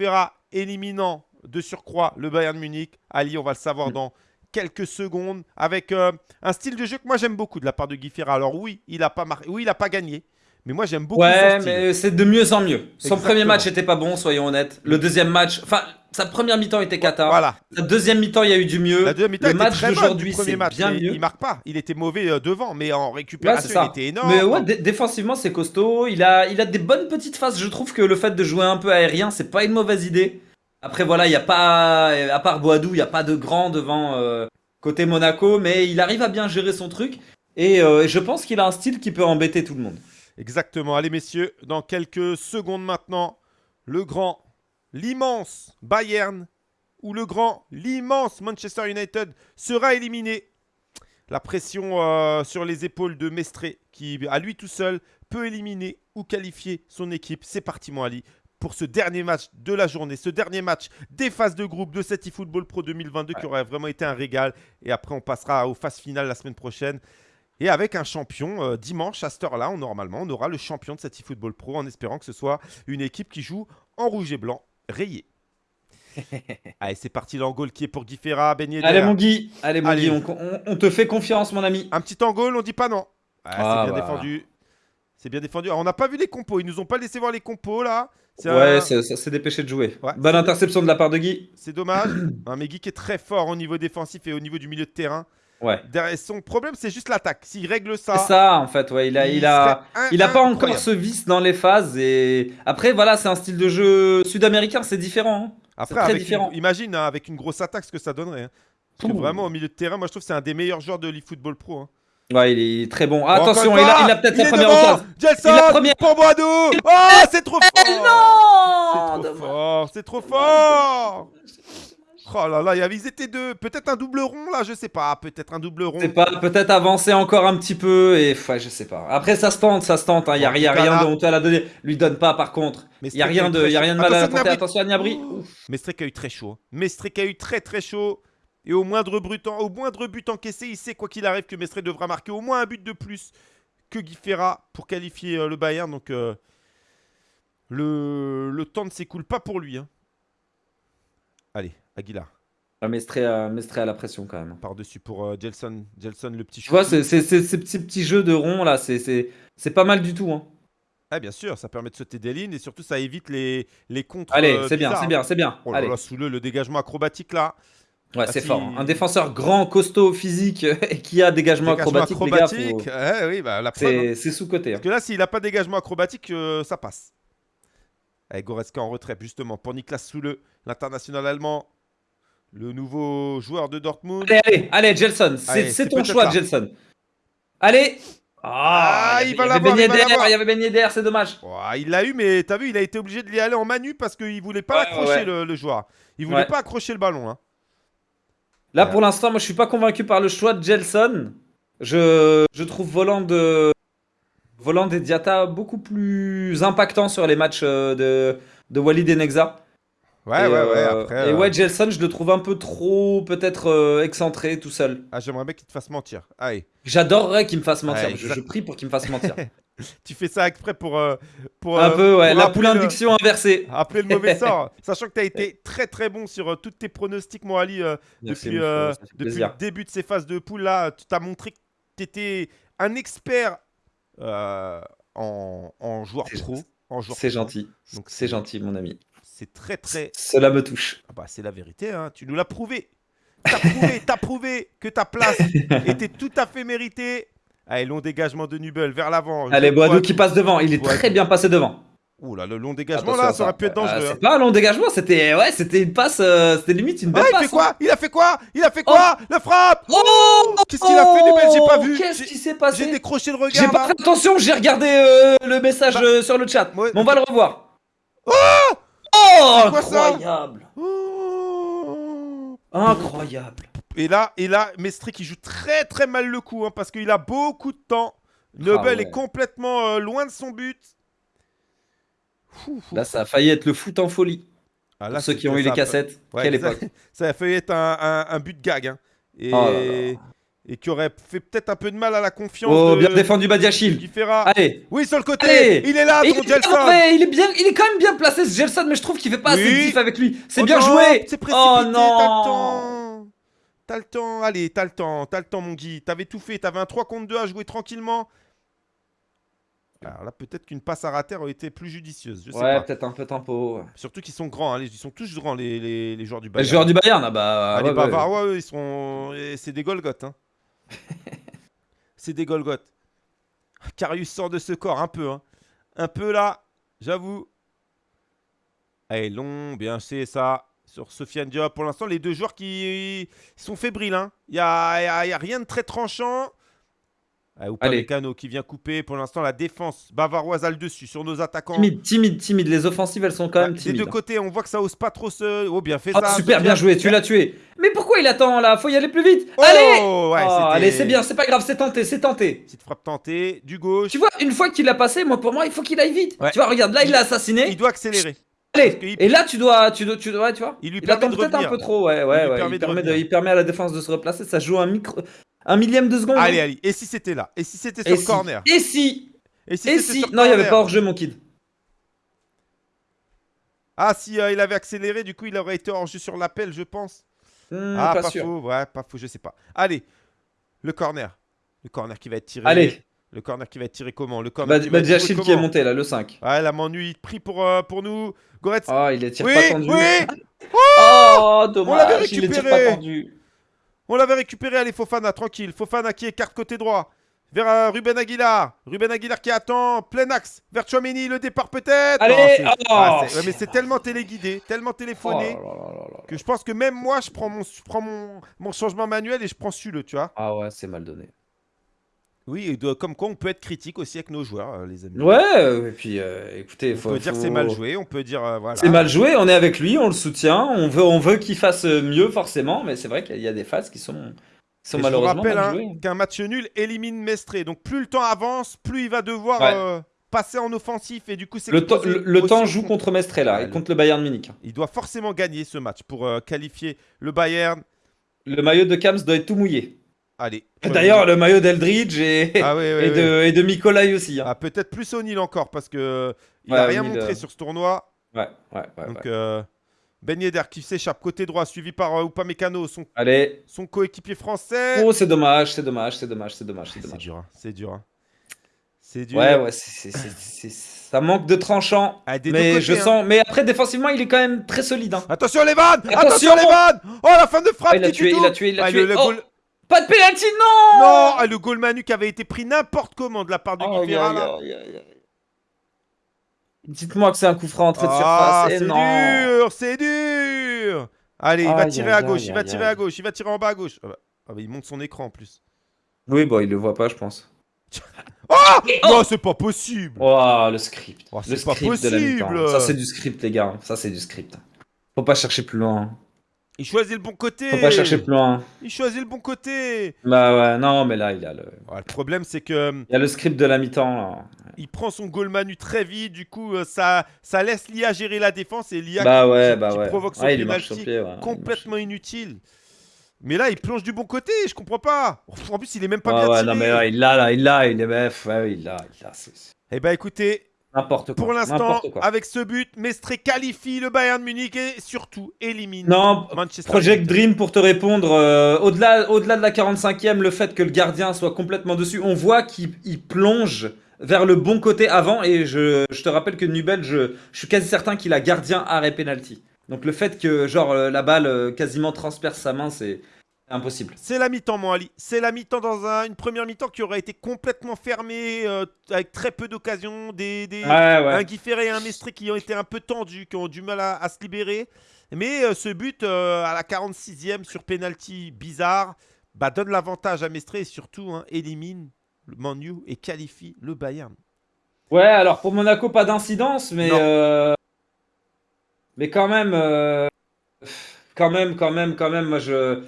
éliminant de surcroît le Bayern Munich? Ali, on va le savoir mm. dans quelques secondes, avec euh, un style de jeu que moi j'aime beaucoup de la part de Guy Alors oui, il n'a pas, oui, il a pas gagné, mais moi, j'aime beaucoup Ouais, mais c'est de mieux en mieux. Son premier match était pas bon, soyons honnêtes. Le deuxième match, enfin, sa première mi-temps était cata. Voilà. Sa deuxième mi-temps, il y a eu du mieux. La deuxième mi-temps, le match d'aujourd'hui, c'est bien mieux. Il marque pas. Il était mauvais euh, devant, mais en récupération, il était énorme. Mais ouais, défensivement, c'est costaud. Il a, il a des bonnes petites phases. Je trouve que le fait de jouer un peu aérien, c'est pas une mauvaise idée. Après, voilà, il y a pas, à part Boadou, il y a pas de grand devant euh, côté Monaco, mais il arrive à bien gérer son truc. Et euh, je pense qu'il a un style qui peut embêter tout le monde. Exactement. Allez, messieurs, dans quelques secondes maintenant, le grand, l'immense Bayern ou le grand, l'immense Manchester United sera éliminé. La pression euh, sur les épaules de Mestré, qui à lui tout seul peut éliminer ou qualifier son équipe. C'est parti, mon Ali, pour ce dernier match de la journée, ce dernier match des phases de groupe de cette eFootball Pro 2022 qui aurait vraiment été un régal. Et après, on passera aux phases finales la semaine prochaine. Et avec un champion, euh, dimanche à cette heure-là, normalement, on aura le champion de cette eFootball Pro en espérant que ce soit une équipe qui joue en rouge et blanc rayé. Allez, c'est parti l'angole qui est pour Guy Ferra, ben Allez mon Guy, allez mon Guy, on, te fait confiance mon ami. Un petit angole, on dit pas non. Ah, c'est bien défendu. C'est bien défendu. on n'a pas vu les compos, ils nous ont pas laissé voir les compos là. Ouais, ça s'est dépêché de jouer. Bonne interception de la part de Guy. C'est dommage. mais Guy qui est très fort au niveau défensif et au niveau du milieu de terrain. Ouais. Son problème, c'est juste l'attaque. S'il règle ça. C'est ça, en fait, ouais. Il a, il, a, il a pas encore ce vice dans les phases. Et après, voilà, c'est un style de jeu sud-américain, c'est différent. Hein. Après, très différent. imagine hein, avec une grosse attaque ce que ça donnerait. Hein. Parce que vraiment, au milieu de terrain, moi je trouve que c'est un des meilleurs joueurs de l'eFootball Pro. Ouais, il est très bon. attention, il a, a peut-être sa première occasion. Jelson, il a première... pour Boadou Oh, c'est trop fort Non C'est trop fort, c'est trop fort Oh là là, ils étaient deux. Peut-être un double rond là, je sais pas. Peut-être un double rond. Peut-être avancer encore un petit peu et ouais, je sais pas. Après ça se tente, ça se tente. Il hein. y a, y a rien de honteux à la donner. Lui donne pas par contre. Il y a rien de, y a rien de mal à la Attention à Niabri. Mestrek a eu très chaud. Mestrek a eu très très chaud. Et au moindre, but, au moindre but encaissé, il sait quoi qu'il arrive que Mestrek devra marquer au moins un but de plus que Guy Ferra pour qualifier euh, le Bayern. Donc euh, le, le temps ne s'écoule pas pour lui. Hein. Allez, Aguilar. Ah, Mestré à, à la pression quand même. Par-dessus pour euh, Gelson, Gelson, le petit Tu vois, c'est, ces petits, petits jeux de rond là, c'est pas mal du tout. Hein. Ah, bien sûr, ça permet de sauter des lignes et surtout ça évite les, les contres. Allez, euh, c'est bien, c'est bien, c'est bien. Oh là sous le, le dégagement acrobatique là. Ouais, c'est fort. Hein. Un défenseur grand, costaud, phisique et qui a dégagement, acrobatique, acrobatique eh oui, bah, hein. c'est sous-côté. Parce que là, s'il n'a pas dégagement acrobatique, euh, ça passe. Avec Goretzka en retrait, justement, pour Niklas Soule, l'international allemand. Le nouveau joueur de Dortmund. Allez, allez, allez, Gelson. C'est ton choix, Gelson. Allez ah, il, va l'avoir. Il y avait Ben Yedder, c'est dommage. il l'a eu, mais t'as vu, il a été obligé de l'y aller en manu parce qu'il voulait pas accrocher le, joueur. Il voulait pas accrocher le ballon. Hein. Là, pour l'instant, moi, je suis pas convaincu par le choix de Gelson. Je, je trouve volant de volant des Diata beaucoup plus impactant sur les matchs euh, de, de Walid et Nexa. Ouais, ouais, ouais. Euh, après, et euh, ouais, Gelson, je le trouve un peu trop, peut-être, euh, excentré tout seul. Ah, j'aimerais bien qu'il te fasse mentir. Allez. J'adorerais qu'il me fasse mentir. je, prie pour qu'il me fasse mentir. tu fais ça exprès pour. pour un peu, ouais. la poule induction inversée. Après le mauvais sort. Sachant que tu as été très très bon sur toutes tes pronostics, moi, Ali, depuis, depuis le début de ces phases de poule là. Tu t'as montré que étais un expert euh, en, en, joueur pro. C'est gentil. Donc c'est gentil, mon ami. C'est très très. Cela me touche. Ah bah, c'est la vérité, hein. tu nous l'as prouvé. T'as prouvé, t'as prouvé que ta place était tout à fait méritée. Allez, long dégagement de Nubel vers l'avant. Allez, Boadou qui passe devant. Il est très bien passé devant. Ouh là, le long dégagement là, ça aurait pu être dangereux. c'est hein. pas un long dégagement, c'était ouais, c'était une passe, euh, c'était limite une belle ah, passe. Il fait quoi? hein. Il a fait quoi? Il a fait quoi? Oh. Le frappe Oh Qu'est-ce qu'il a fait Nubel? J'ai pas vu. Qu'est-ce qui s'est passé? J'ai décroché le regard. J'ai pas fait attention, j'ai regardé euh, le message bah, euh, sur le chat. on va le revoir. Oh Oh Incroyable. Oh Incroyable. Et là, et là, Mestre qui joue très très mal le coup hein, parce qu'il a beaucoup de temps. Nobel ah est complètement loin de son but. Là, ça a failli être le foot en folie. Ah, là, ceux qui ont eu les cassettes, quelle époque. Ça a failli être un, but de gag. Hein. Et... Oh et qui aurait fait peut-être un peu de mal à la confiance. Oh, bien défendu Badiachil. Allez. Oui, sur le côté. Il est là, Gelson. il est bien, il est quand même bien placé ce Gelson, mais je trouve qu'il fait pas assez de diff avec lui. C'est oh bien joué. C'est oh non. T'as le temps. T'as le temps. Allez, t'as le temps. T'as le temps, mon Guy. T'avais tout fait. T'avais un 3 contre 2 à jouer tranquillement. Alors là, peut-être qu'une passe à rater aurait été plus judicieuse. Je sais ouais, peut-être un peu tempo. Surtout qu'ils sont grands. Hein. Ils sont tous grands, les, les, joueurs du Bayern. Les joueurs du Bayern, ah bah. Ah, les Bavarois, eux, ils sont. C'est des Golgoth. Hein. c'est des Golgoth. Carius sort de ce corps un peu. Hein. Un peu là, j'avoue. Allez, long, bien c'est ça. Sur Sofiane Diop. Pour l'instant, les deux joueurs qui sont fébriles. Hein. Il n'y a, a, rien de très tranchant. Ah, ou pas Mécano qui vient couper. Pour l'instant, la défense bavaroise a le dessus sur nos attaquants. Timide, timide, timide. Les offensives, elles sont quand même timides. Des deux côtés, on voit que ça ose pas trop se. Oh, bien fait oh, ça. Super, bien joué, tu l'as tué. Mais pourquoi il attend là? Faut y aller plus vite. Oh, allez oh, Allez, c'est bien, c'est pas grave, c'est tenté, c'est tenté. Petite frappe tentée, du gauche. Tu vois, une fois qu'il a passé, moi pour moi, il faut qu'il aille vite. Tu vois, regarde, là, il l'a assassiné. Il doit accélérer. Allez, et là tu dois, tu dois, tu dois, tu vois. Il lui attend peut-être un peu trop, ouais, ouais, il, ouais. Permet il, permet il, permet à la défense de se replacer. Ça joue un micro, un millième de seconde. Allez, allez. Et si c'était là Et si c'était sur le corner? Et si Et si, et si Non, il n'y avait pas hors-jeu, mon kid. Ah, si euh, il avait accéléré, du coup, il aurait été hors-jeu sur l'appel, je pense. Hmm, ah, pas, faux. Ouais, pas faux, je sais pas. Allez, le corner. Le corner qui va être tiré. Allez. Le corner qui va être tiré comment Le corner bah, qui, va qui est monté là, le 5. Ouais, la m'ennuie pris pour, euh, pour nous. Goretz. Oh, il est tiré pas tendu. Oui Oh, dommage. On l'avait récupéré. Pas tendu. On l'avait récupéré, allez Fofana, tranquille. Fofana qui écarte côté droit. Vers euh, Ruben Aguilar. Ruben Aguilar qui attend. Plein axe. Vers Chouameni, le départ peut-être. Allez oh, ah, Mais c'est tellement téléguidé, tellement téléphoné. Oh que je pense que même moi, je prends mon, prends mon, mon changement manuel et je prends celui-le, tu vois. Ah ouais, c'est mal donné. Oui, et comme quoi on peut être critique aussi avec nos joueurs, euh, les amis. Ouais, et puis euh, écoutez, on peut dire c'est mal joué, on peut dire euh, voilà. C'est mal joué, on est avec lui, on le soutient, on veut, on veut qu'il fasse mieux forcément, mais c'est vrai qu'il y a des phases qui sont, sont malheureusement je vous rappelle hein, qu'un match nul élimine Mestré, donc plus le temps avance, plus il va devoir passer en offensif et du coup c'est le, le, temps joue contre Mestré là et contre le Bayern Munich. Il doit forcément gagner ce match pour qualifier le Bayern. Le maillot de Kams doit être tout mouillé. Allez. D'ailleurs, le maillot d'Eldridge et... Ah et, de, et, de aussi. Hein. Ah, Peut-être plus O'Neill encore parce que il a rien montré euh, sur ce tournoi. Ouais, ouais, ouais. Donc, euh, Ben Yedder qui s'échappe côté droit, suivi par euh, Upamecano, son, Allez. son coéquipier français. Oh, c'est dommage, c'est dommage, c'est dommage, c'est dommage. C'est dur, hein, c'est dur. Hein. C'est dur. Ouais, ouais, ça manque de tranchant. Ah, mais je hein. sens. Mais après, défensivement, il est quand même très solide. Hein. Attention les vannes Attention, les vannes Oh, la fin de frappe il, a tué, il a tué, il a tué, oh. Pas de pénalty, non Non ah, Le goal Manu qui avait été pris n'importe comment de la part de oh, Dites-moi que c'est un coup franc entrée de ah, surface. c'est dur, c'est dur Allez, il va tirer à gauche, il va tirer à gauche, il va tirer en bas à gauche. Ah bah, ah bah, il monte son écran en plus. Oui, bon, il le voit pas, je pense. oh Non, c'est pas possible Oh, le script. Oh, c'est pas possible Ça, c'est du script, les gars. Ça, c'est du script. Faut pas chercher plus loin. Il choisit le bon côté. Faut pas chercher plus loin. Il choisit le bon côté. Bah ouais, non, mais là, il a le. le problème, c'est que. Il y a le script de la mi-temps. Il prend son goal manu très vite, du coup, euh, ça, ça laisse l'IA gérer la défense et l'IA bah qui, ouais, bah provoque son penalty complètement inutile. Mais là, il plonge du bon côté, je comprends pas. En plus, il est même pas bien ouais, non, mais il l'a, là, il l'a, il est ouais, il l'a, il l'a. Eh bah écoutez, N'importe quoi. Pour l'instant, avec ce but, Mestre qualifie le Bayern Munich et surtout élimine non, Manchester Project Dream, pour te répondre, euh, au-delà au -delà de la 45e, le fait que le gardien soit complètement dessus, on voit qu'il plonge vers le bon côté avant. Et je, te rappelle que Nubel, je, je suis quasi certain qu'il a gardien arrêt penalty. Donc le fait que genre euh, la balle euh, quasiment transperce sa main, c'est impossible. C'est la mi-temps, mon Ali. C'est la mi-temps dans une première mi-temps qui aurait été complètement fermée, euh, avec très peu d'occasions. Des, des Un Guy et un Mestre qui ont été un peu tendus, qui ont du mal à, se libérer. Mais ce but à la 46e sur penalty bizarre bah, donne l'avantage à Mestre et surtout hein, élimine le Manu et qualifie le Bayern. Ouais, alors pour Monaco, pas d'incidence, mais euh, mais quand même, euh, quand même, quand même, quand même, moi je,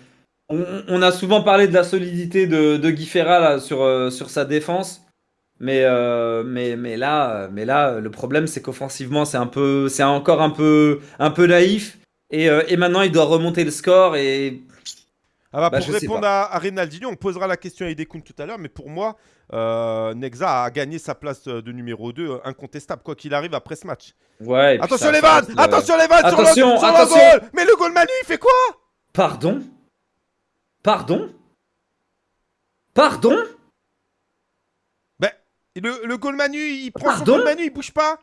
on, a souvent parlé de la solidité de, de Guy Ferra sur euh, sur sa défense, mais mais mais là, mais là, le problème c'est qu'offensivement c'est un peu, c'est encore un peu un peu naïf et, et maintenant il doit remonter le score et ah bah, bah, pour répondre à, à, Rinaldinho, on posera la question à Idekun tout à l'heure, mais pour moi, euh, Nexa a gagné sa place de numéro 2 euh, incontestable, quoi qu'il arrive après ce match. Ouais. Attention les vannes Attention les vannes attention, sur, le, attention. goal Mais le goal Manu, il fait quoi? Pardon? Pardon? Pardon? Ben, le, le goal Manu, il prend Pardon? son goal Manu, il bouge pas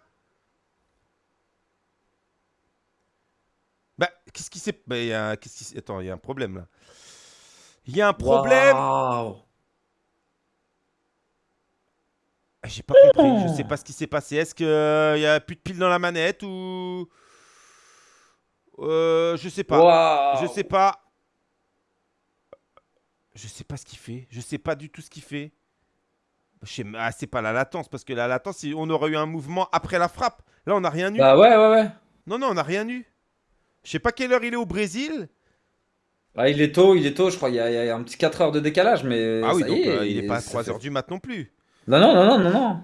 Bah, qu'est-ce qui s'est... Bah, y a... qu'est-ce qui... Attends, il y a un problème là. Il y a un problème. J'ai pas compris, je sais pas ce qui s'est passé. Est-ce qu'il euh, y a plus de piles dans la manette ou. Euh, je sais pas. Je sais pas. Je sais pas ce qu'il fait. Je sais pas du tout ce qu'il fait. Ah, c'est pas la latence, parce que la latence, on aurait eu un mouvement après la frappe. Là, on n'a rien eu. Bah ouais, ouais, ouais. Non, non, on n'a rien eu. Je sais pas quelle heure il est au Brésil. Ah, il est tôt, il est tôt, je crois. Il y a, un petit 4 heures de décalage, mais. Ah oui, donc euh, il est pas à 3 heures du mat non plus. Non, non, non, non, non, non.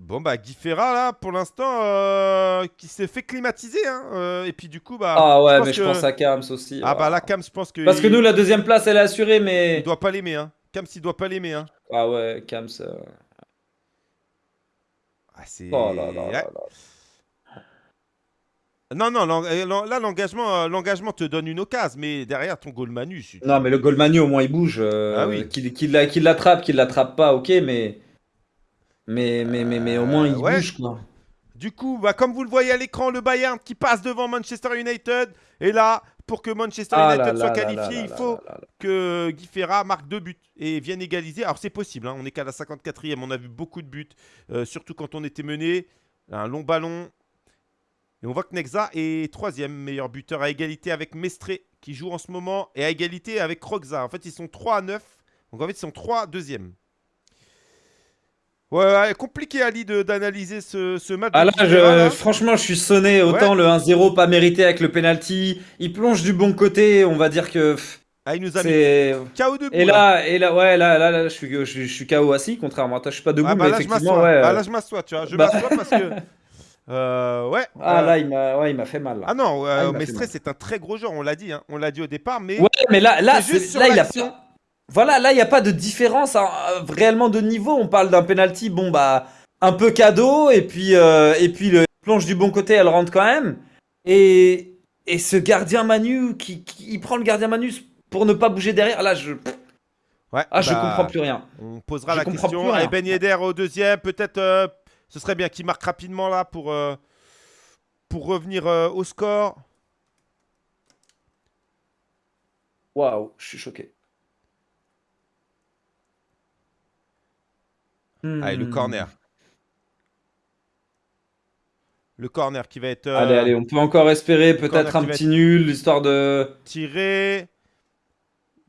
Bon, bah, Guy Ferra, là, pour l'instant, euh, qui s'est fait climatiser. Hein, euh, et puis, du coup, bah. Ah ouais, mais je pense à Kams aussi. Ah, bah, là, Kams, je pense que. Parce que nous, la deuxième place, elle est assurée, mais. Il doit pas l'aimer, hein. Kams, il doit pas l'aimer, hein. Ah ouais, Kams. Ah, c'est. Oh là là là. Non, non, euh, là, l'engagement, euh, l'engagement te donne une occasion, mais derrière ton goal manu. Non, mais le goal manu, au moins, il bouge. Euh, ah oui. Qu'il l'attrape, qu'il l'attrape pas, ok, mais. Mais, mais, mais, mais au moins, il bouge, quoi. Du coup, bah, comme vous le voyez à l'écran, le Bayern qui passe devant Manchester United. Et là, pour que Manchester ah United soit qualifié, il faut que Guy Ferra marque deux buts et vienne égaliser. Alors, c'est possible, hein, on est qu'à la 54e, on a vu beaucoup de buts, surtout quand on était mené. Un long ballon, et on voit que Nexa est troisième meilleur buteur à égalité avec Mestré qui joue en ce moment et à égalité avec Roxa. En fait, ils sont 3 à 9. Donc en fait, ils sont 3 deuxième. Ouais, compliqué Ali d'analyser ce, ce, match. Ah là, franchement, je suis sonné. Autant le 1-0 pas mérité avec le penalty. Il plonge du bon côté. On va dire que. Ah, il nous a mis KO debout. Et là, et là, ouais, là, là, là je, suis, je, suis KO assis, contrairement à toi. Je suis pas debout, ah, bah, mais là, effectivement, je ouais. Ah, là, je m'assois, tu vois. Je bah... m'assois parce que. Euh, ouais. Ah là, il m'a ouais, fait mal. Là. Ah non, euh, ah, c'est un très gros joueur, on l'a dit. Hein. On l'a dit au départ, mais. Ouais, mais là, là, là il a pas. Voilà, là, il n'y a pas de différence hein, réellement de niveau. On parle d'un penalty, bon, bah, un peu cadeau, et puis, euh, et puis le plonge du bon côté, elle rentre quand même. Et, et ce gardien Manu, qui, qui, prend le gardien Manu pour ne pas bouger derrière, là, je. Ouais, ah, je bah, comprends plus rien. On posera la question. Et Ben Yedder au deuxième, peut-être euh, ce serait bien qu'il marque rapidement là pour, euh, pour revenir euh, au score. Waouh, je suis choqué. Allez, le hmm. corner. Le corner qui va être. Euh, allez, allez, on peut encore espérer peut-être un petit nul, histoire de. Tirer.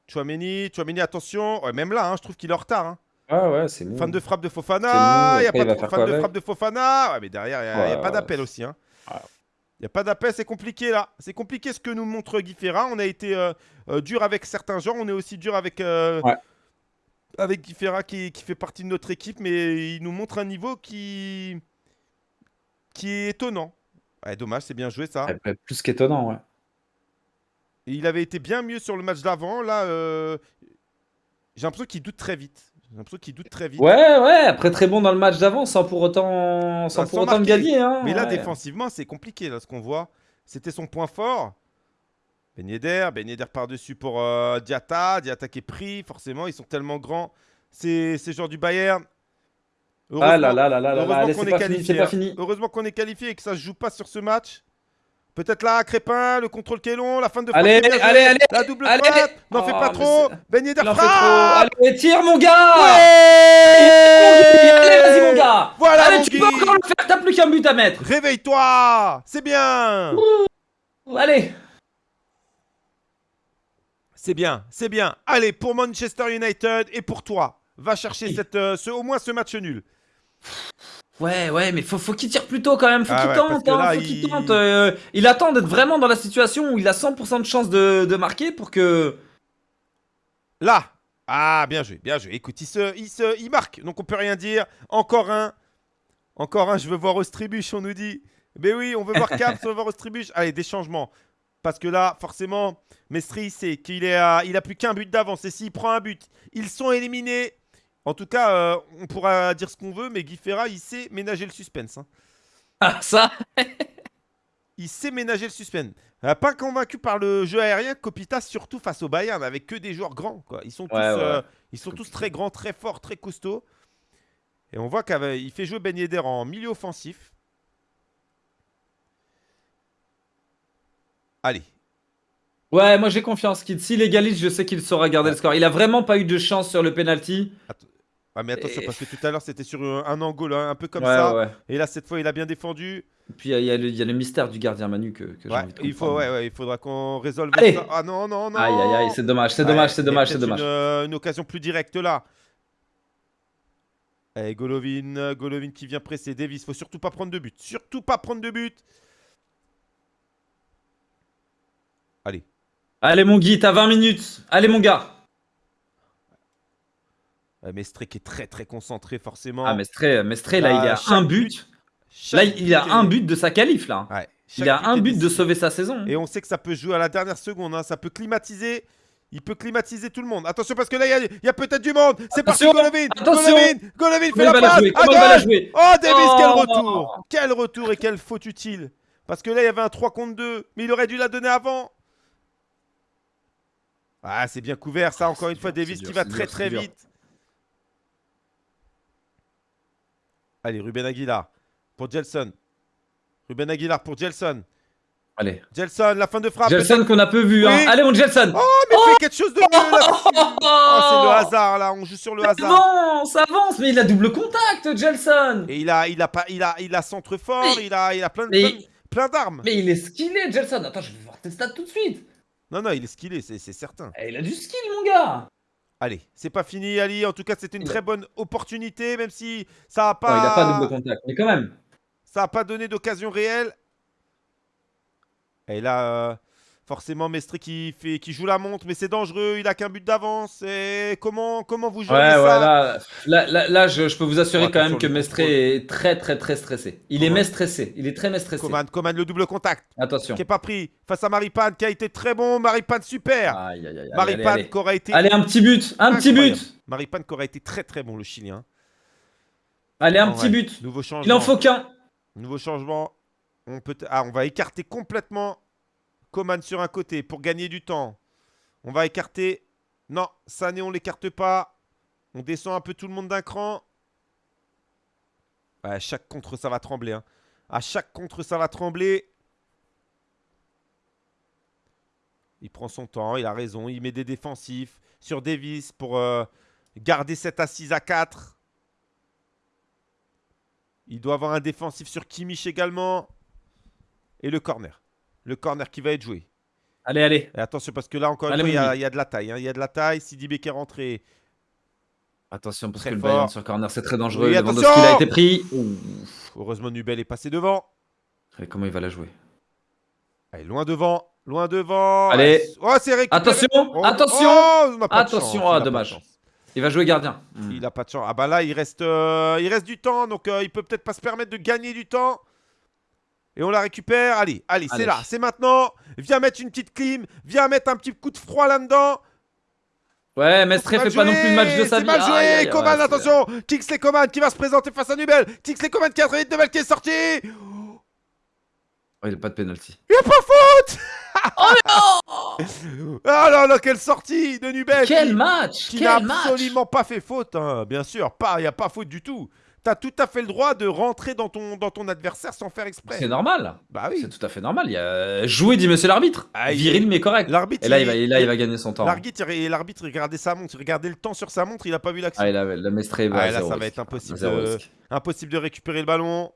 Chouameni, Chouameni, attention. même là, hein, je trouve qu'il est en retard. Hein. Ah ouais, c'est. Fan de frappe de Fofana, il n'y a pas de fan de frappe de Fofana. Ouais, mais derrière, il n'y a, pas d'appel aussi. Hein. Il n'y a pas d'appel, c'est compliqué là. C'est compliqué ce que nous montre Guy Ferra. On a été euh, euh, dur avec certains gens, on est aussi dur avec, euh, avec Guy Ferra qui, qui, fait partie de notre équipe, mais il nous montre un niveau qui, qui est étonnant. Ouais, dommage, c'est bien joué ça. plus qu'étonnant, ouais. il avait été bien mieux sur le match d'avant. Là, j'ai l'impression qu'il doute très vite. J'ai l'impression qu'il doute très vite. Ouais, ouais, après très bon dans le match d'avant, sans pour autant, sans, pour autant gagner. Hein, Mais là, défensivement, c'est compliqué, là, ce qu'on voit. C'était son point fort. Ben Yedder, Ben Yedder par-dessus pour euh, Diata. Diata qui est pris, forcément, ils sont tellement grands. C'est genre du Bayern. ah là là là là heureusement qu'on est, qualifié. Pas fini. Heureusement qu'on est qualifié et que ça se joue pas sur ce match. Peut-être là, Crépin, le contrôle qui est long, la fin de Allez, allez, allez, La double frappe, n'en fais pas oh, trop. Ben Yedder frappe. Allez, tire mon gars. Ouais allez, vas-y mon gars. Voilà Allez, tu peux encore le faire, t'as plus qu'un but à mettre. Réveille-toi, c'est bien. Allez. C'est bien, c'est bien. Allez, pour Manchester United et pour toi, va chercher cette, euh, ce, au moins ce match nul. Ouais, ouais, mais faut, faut qu'il tire plus tôt quand même. Faut ah qu'il tente, hein, faut il... tente. Euh, il attend d'être vraiment dans la situation où il a 100% de chance de, de, marquer pour que. Là Ah, bien joué, bien joué. Écoute, il, se, il, se, il marque, donc on peut rien dire. Encore un. Encore un, je veux voir Ostribuch, on nous dit. Mais oui, on veut voir Cap, on veut voir Ostribuch. Allez, des changements. Parce que là, forcément, Mestri sait qu'il a, il a plus qu'un but d'avance. Et s'il prend un but, ils sont éliminés. En tout cas, euh, on pourra dire ce qu'on veut, mais Guy Ferra, il sait ménager le suspense. Hein. Ah, ça? Il sait ménager le suspense. Pas convaincu par le jeu aérien, Copita, surtout face au Bayern, avec que des joueurs grands. Quoi. Ils sont, tous, euh, ils sont tous très grands, très forts, très costauds. Et on voit qu'il fait jouer Ben Yedder en milieu offensif. Allez. Ouais, moi j'ai confiance. S'il égalise, je sais qu'il saura garder le score. Il a vraiment pas eu de chance sur le penalty. Ah mais attention, parce que tout à l'heure c'était sur un angle, hein, un peu comme ça. Et là, cette fois, il a bien défendu. Et puis il y, a le mystère du gardien Manu que, que j'ai envie de il faut, ouais, ouais, il faudra qu'on résolve ça. Ah non, non, non. Aïe, aïe, aïe, c'est dommage, c'est dommage, c'est dommage, c'est dommage. Une, euh, une, occasion plus directe là. Allez, Golovin, Golovin qui vient presser Davis. Faut surtout pas prendre de but. Surtout pas prendre de but. Allez. Allez, mon Guy, t'as 20 minutes. Allez, mon gars. Mestre qui est très très concentré forcément. Ah Mestre, Mestre là il a un but. Là il a un but de sa qualif là. il a un but de sauver sa saison. Et on sait que ça peut jouer à la dernière seconde. Hein. Ça peut climatiser. Il peut climatiser tout le monde. Attention parce que là il y a, peut-être du monde. C'est parti Golovin. Attention. Golovin. Golovin fait la passe. Jouer? Oh Davis quel oh. retour. Quel retour et quelle faute utile. Parce que là il y avait un 3 contre 2. Mais il aurait dû la donner avant. Ah, c'est bien couvert, ça, encore une fois, Davis qui va très très vite. Allez, Ruben Aguilar pour Jelson. Ruben Aguilar pour Jelson. Allez. Jelson, la fin de frappe. Jelson qu'on a peu vu. Hein. Allez, mon Jelson. Oh, mais oh fais quelque chose de mieux là. Oh, c'est le hasard là. On joue sur le hasard. Ça avance, ça avance. Mais il a double contact, Jelson. Et il a, il a pas, il a, il a centre fort. il a, il a plein de, plein, d'armes. Mais il est skillé, Jelson. Attends, je vais voir tes stats tout de suite. Non, non, il est skillé, c'est certain. Eh, il a du skill, mon gars Allez, c'est pas fini, Ali. En tout cas, c'était une très bonne opportunité, même si ça a pas. il a pas double contact, mais quand même. Ça a pas donné d'occasion réelle. Et là, euh, Forcément, Mestre qui, fait, qui joue la montre, mais c'est dangereux, il a qu'un but d'avance. Et comment, comment vous jouez ça? là, là, je, peux vous assurer quand même que Mestre est très, très, très stressé. Il est stressé, il est très stressé. Coman, Coman, le double contact. Attention. Qui n'est pas pris face à Maripane, qui a été très bon. Maripane, super. Aïe, aïe, aïe, Maripane, qui aurait été. Allez, un petit but, un petit but. Maripane, qui aurait été très, très bon, le Chilien. Allez, un petit but. Nouveau changement. Il en faut qu'un. Nouveau changement. On, peut... ah, on va écarter complètement Coman sur un côté pour gagner du temps. On va écarter. Non, Sané, on l'écarte pas. On descend un peu tout le monde d'un cran. à chaque contre, ça va trembler. Hein. À chaque contre, ça va trembler. Il prend son temps, il a raison. Il met des défensifs sur Davis pour euh, garder cette assise à 4. Il doit avoir un défensif sur Kimmich également. Et le corner. Le corner qui va être joué. Allez, allez. attention, parce que là, encore une fois, il y, a, de la taille. Hein. Il y a de la taille. Sidi qui est rentré. Attention, parce que le Bayern sur corner, c'est très dangereux. Oui, attention qu'il a été pris. Heureusement, Nubel est passé devant. Allez, comment il va la jouer? Allez, loin devant. Loin devant. Allez. Oh, c'est Attention, oh, attention. Oh, attention, oh, dommage. Il va jouer gardien. Il a pas de chance. Ah bah là, il reste, euh, il reste du temps, donc euh, il peut peut-être pas se permettre de gagner du temps. Et on la récupère. Allez, allez, c'est là, c'est maintenant. Viens mettre une petite clim. Viens mettre un petit coup de froid là-dedans. Ouais, Mestre fait pas non plus le match de sa vie. C'est mal joué, Coman, attention Kingsley Coman qui va se présenter face à Nubel. Kingsley Coman qui a très vite Nubel qui est sorti. Oh, il a pas de penalty. Il a pas faute Oh non Ah là là, quelle sortie de Nubel Quel match Qui n'a absolument pas fait faute, hein, bien sûr. Pas, il n'y a pas faute du tout. T'as tout à fait le droit de rentrer dans ton, dans ton adversaire sans faire exprès. C'est normal. Bah oui. C'est tout à fait normal. Il y a joué, dit monsieur l'arbitre. Ah, Viril, mais correct. L'arbitre. Et là, il, va, là, il va gagner son temps. L'arbitre, il regardait sa montre, il regardait le temps sur sa montre, il a pas vu l'action. Ah, il avait le mestré. Ah, là, ça va être impossible de, impossible de récupérer le ballon.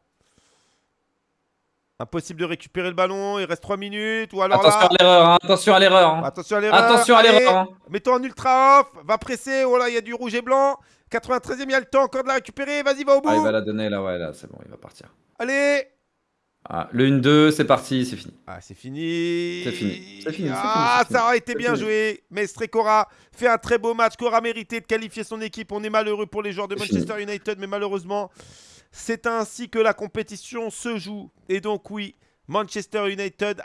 Impossible de récupérer le ballon, il reste 3 minutes. Ou alors attention, à l'erreur, hein, attention à l'erreur. Hein. Attention à l'erreur. Attention à l'erreur. Hein. Mets-toi en ultra off, va presser. Oh là, il y a du rouge et blanc. 93ème, il y a le temps encore de la récupérer. Vas-y, va au bout. Ah, il va la donner là, ouais, là, c'est bon, il va partir. Allez ah, Le 1-2, c'est parti, c'est fini. Ah, c'est fini. C'est fini. C'est fini. Ah, ça aurait été bien joué. Mais Cora fait un très beau match. Cora mérité de qualifier son équipe. On est malheureux pour les joueurs de Manchester United, mais malheureusement, c'est ainsi que la compétition se joue. Et donc, oui. Manchester United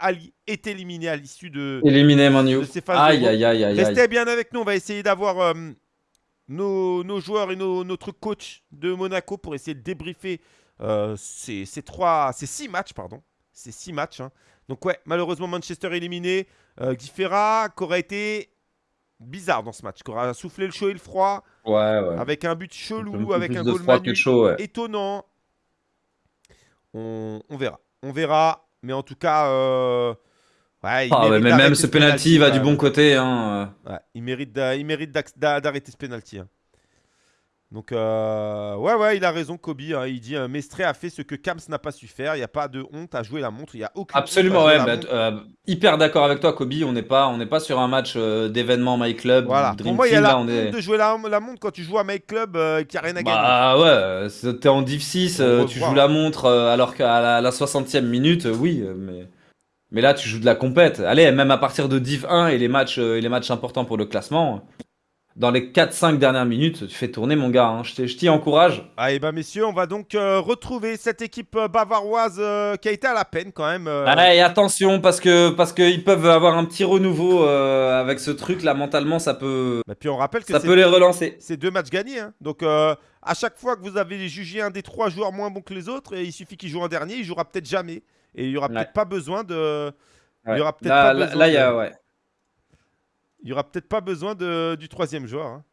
est éliminé à l'issue de, éliminé, de ces phases aïe, aïe, aïe, aïe, Restez bien avec nous, on va essayer d'avoir euh, nos, joueurs et notre coach de Monaco pour essayer de débriefer euh, ces, trois, ces six matchs, pardon. Ces six matchs. Hein. Donc ouais, malheureusement Manchester éliminé. Euh, Guy Ferra, qui aurait été bizarre dans ce match, qui aura soufflé le chaud et le froid. Ouais, ouais. Avec un but chelou, avec un goal manu chaud, étonnant. On, on verra. On verra. Mais en tout cas, euh, ouais, ah, mais même ce penalty, va du bon côté. Hein. Il mérite d'arrêter ce penalty. Hein. Donc, euh, ouais, ouais, il a raison, Kobe. Hein. il dit euh, Mestré a fait ce que Kams n'a pas su faire. Il n'y a pas de honte à jouer la montre. Il y a aucun. Absolument, ouais. Bah, euh, hyper d'accord avec toi, Kobe. On n'est pas, on n'est pas sur un match d'événement My Club. Voilà. Pour moi, il y a la honte de jouer la, montre quand tu joues à My Club qui a rien à gagner. Ah ouais, t'es en Div 6, tu joues la montre alors qu'à la, 60e minute, oui, mais. Mais là, tu joues de la compète. Allez, même à partir de Div 1 et les matchs, et les matchs importants pour le classement, dans les 4-5 dernières minutes, tu fais tourner mon gars, hein. je t'y encourage. Ah et bah messieurs, on va donc euh, retrouver cette équipe euh, bavaroise euh, qui a été à la peine quand même. Allez, attention parce que parce qu'ils peuvent avoir un petit renouveau avec ce truc là mentalement ça peut. Bah, puis on rappelle que ça peut les relancer. C'est deux matchs gagnés, hein. donc à chaque fois que vous avez jugé un des trois joueurs moins bon que les autres, il suffit qu'il joue un dernier, il jouera peut-être jamais et il y aura peut-être pas besoin de. Il y aura peut-être pas besoin. Là, il y a ouais. Il n'y aura peut-être pas besoin de, du troisième joueur. Hein.